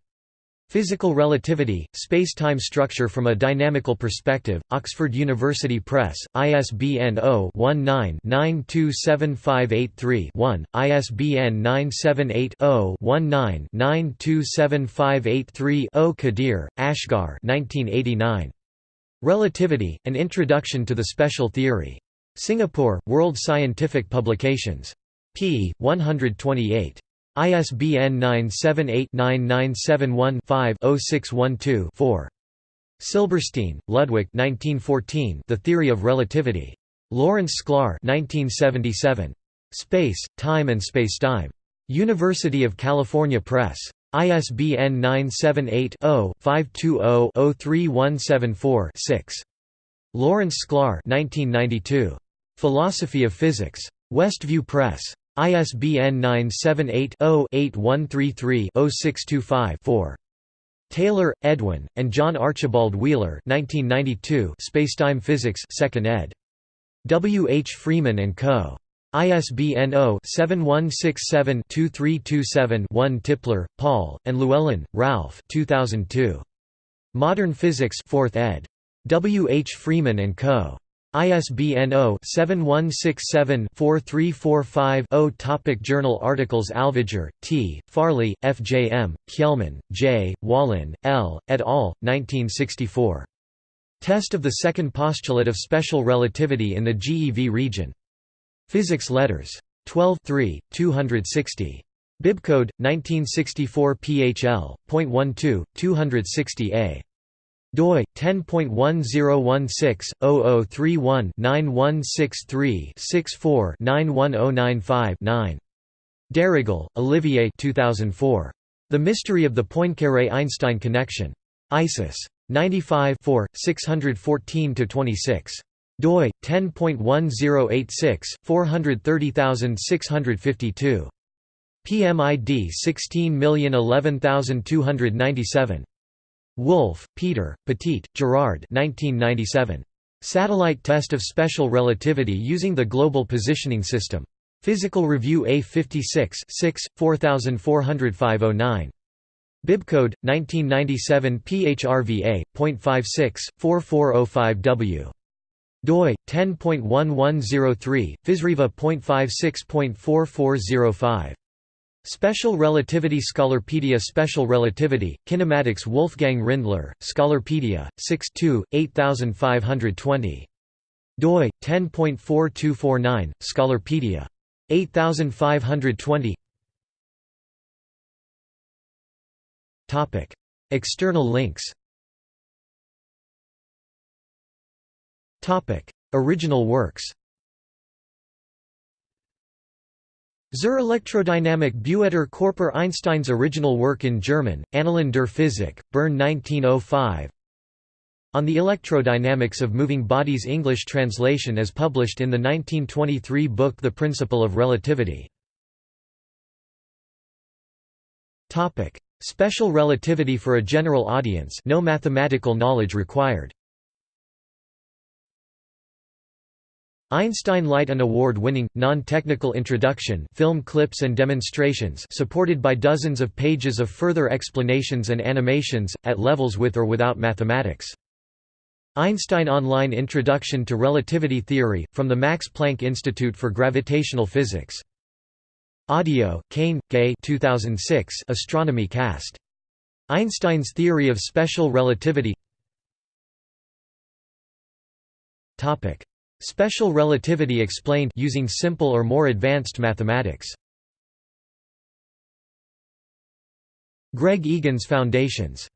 Physical Relativity, Space-Time Structure from a Dynamical Perspective, Oxford University Press, ISBN 0-19-927583-1, ISBN 978-0-19-927583-0 Qadir, Asghar 1989. Relativity, An Introduction to the Special Theory. Singapore, World Scientific Publications. p. 128. ISBN 978-9971-5-0612-4. Silberstein, Ludwig The Theory of Relativity. Lawrence Sklar 1977. Space, Time and Spacetime. University of California Press. ISBN 978-0-520-03174-6. Lawrence Sklar 1992. Philosophy of Physics. Westview Press. ISBN 978-0-8133-0625-4. Taylor, Edwin, and John Archibald Wheeler 1992 Spacetime Physics 2nd ed. W. H. Freeman & Co. ISBN 0-7167-2327-1 Tipler, Paul, and Llewellyn, Ralph 2002. Modern Physics 4th ed. W. H. Freeman & Co. ISBN 0-7167-4345-0 Topic Journal articles Alvager, T., Farley, F. J. M., Kjellman, J., Wallin, L., et al., 1964. Test of the second postulate of special relativity in the GeV region. Physics Letters. 12 3, 260. Bibcode, 1964 PHL, .12, 260a doi 10.1016-0031-9163-64-91095-9. Darrigol, Olivier 2004. The Mystery of the Poincaré–Einstein Connection. ISIS. 95 614–26. doi 10.1086 430652. PMID 16011297. Wolf, Peter, Petit, Gerard 1997. Satellite Test of Special Relativity Using the Global Positioning System. Physical Review A56 6, 440509. Bibcode 1997 PHRVA.56 4405W. doi 10.1103 PhysRevA.56.4405. Special Relativity Scholarpedia Special Relativity, Kinematics Wolfgang Rindler, Scholarpedia, 6 8520. doi, 10.4249, Scholarpedia. 8520 External links. Original works Zur Elektrodynamik bewegter Körper Einstein's original work in German, Annalen der Physik, Bern 1905 On the Electrodynamics of Moving Bodies English translation as published in the 1923 book The Principle of Relativity. Special relativity for a general audience no mathematical knowledge required Einstein Light an award-winning, non-technical introduction film clips and demonstrations supported by dozens of pages of further explanations and animations, at levels with or without mathematics. Einstein Online Introduction to Relativity Theory, from the Max Planck Institute for Gravitational Physics. Audio, Cain, Gay 2006 Astronomy Cast. Einstein's Theory of Special Relativity Special relativity explained using simple or more advanced mathematics. Greg Egan's Foundations.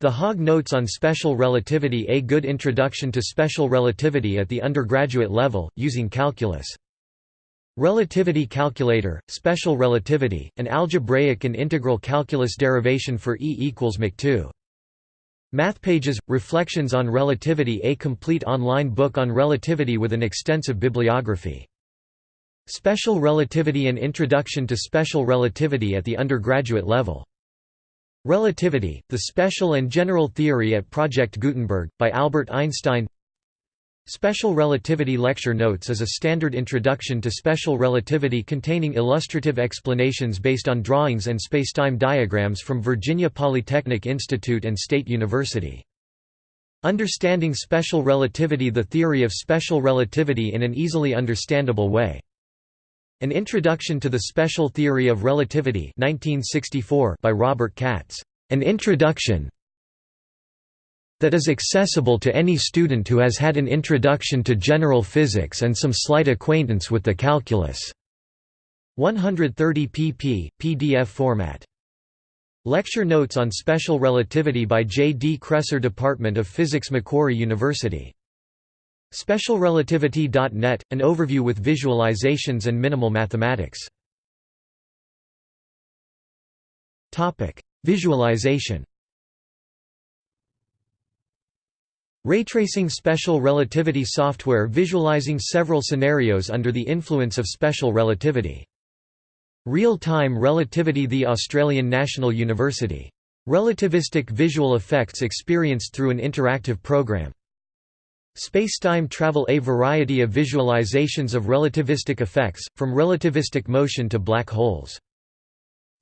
The Hogg Notes on Special Relativity A good introduction to special relativity at the undergraduate level, using calculus. Relativity Calculator, Special Relativity, an algebraic and integral calculus derivation for E equals Mach2. MathPages – Reflections on Relativity A complete online book on relativity with an extensive bibliography. Special Relativity An Introduction to Special Relativity at the undergraduate level. Relativity, the Special and General Theory at Project Gutenberg, by Albert Einstein Special Relativity Lecture Notes is a standard introduction to special relativity containing illustrative explanations based on drawings and spacetime diagrams from Virginia Polytechnic Institute and State University. Understanding Special Relativity The theory of special relativity in an easily understandable way. An Introduction to the Special Theory of Relativity 1964 by Robert Katz. An Introduction that is accessible to any student who has had an introduction to general physics and some slight acquaintance with the calculus. 130 pp. PDF format. Lecture notes on special relativity by J. D. Cresser Department of Physics Macquarie University. SpecialRelativity.net, an overview with visualizations and minimal mathematics. Visualization Raytracing special relativity software visualizing several scenarios under the influence of special relativity. Real-time relativity The Australian National University. Relativistic visual effects experienced through an interactive program. Spacetime travel A variety of visualizations of relativistic effects, from relativistic motion to black holes.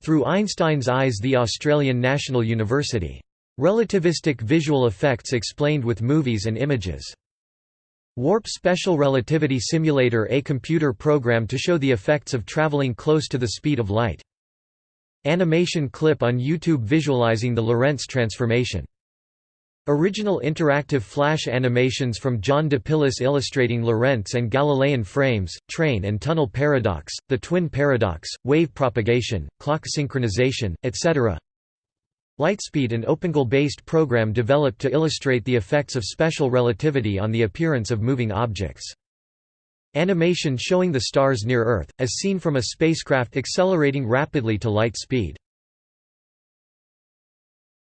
Through Einstein's Eyes The Australian National University. Relativistic visual effects explained with movies and images. Warp Special Relativity Simulator A computer program to show the effects of traveling close to the speed of light. Animation clip on YouTube visualizing the Lorentz transformation. Original interactive flash animations from John DePillis illustrating Lorentz and Galilean frames, train and tunnel paradox, the twin paradox, wave propagation, clock synchronization, etc. Lightspeed an OpenGL-based program developed to illustrate the effects of special relativity on the appearance of moving objects. Animation showing the stars near Earth, as seen from a spacecraft accelerating rapidly to light speed.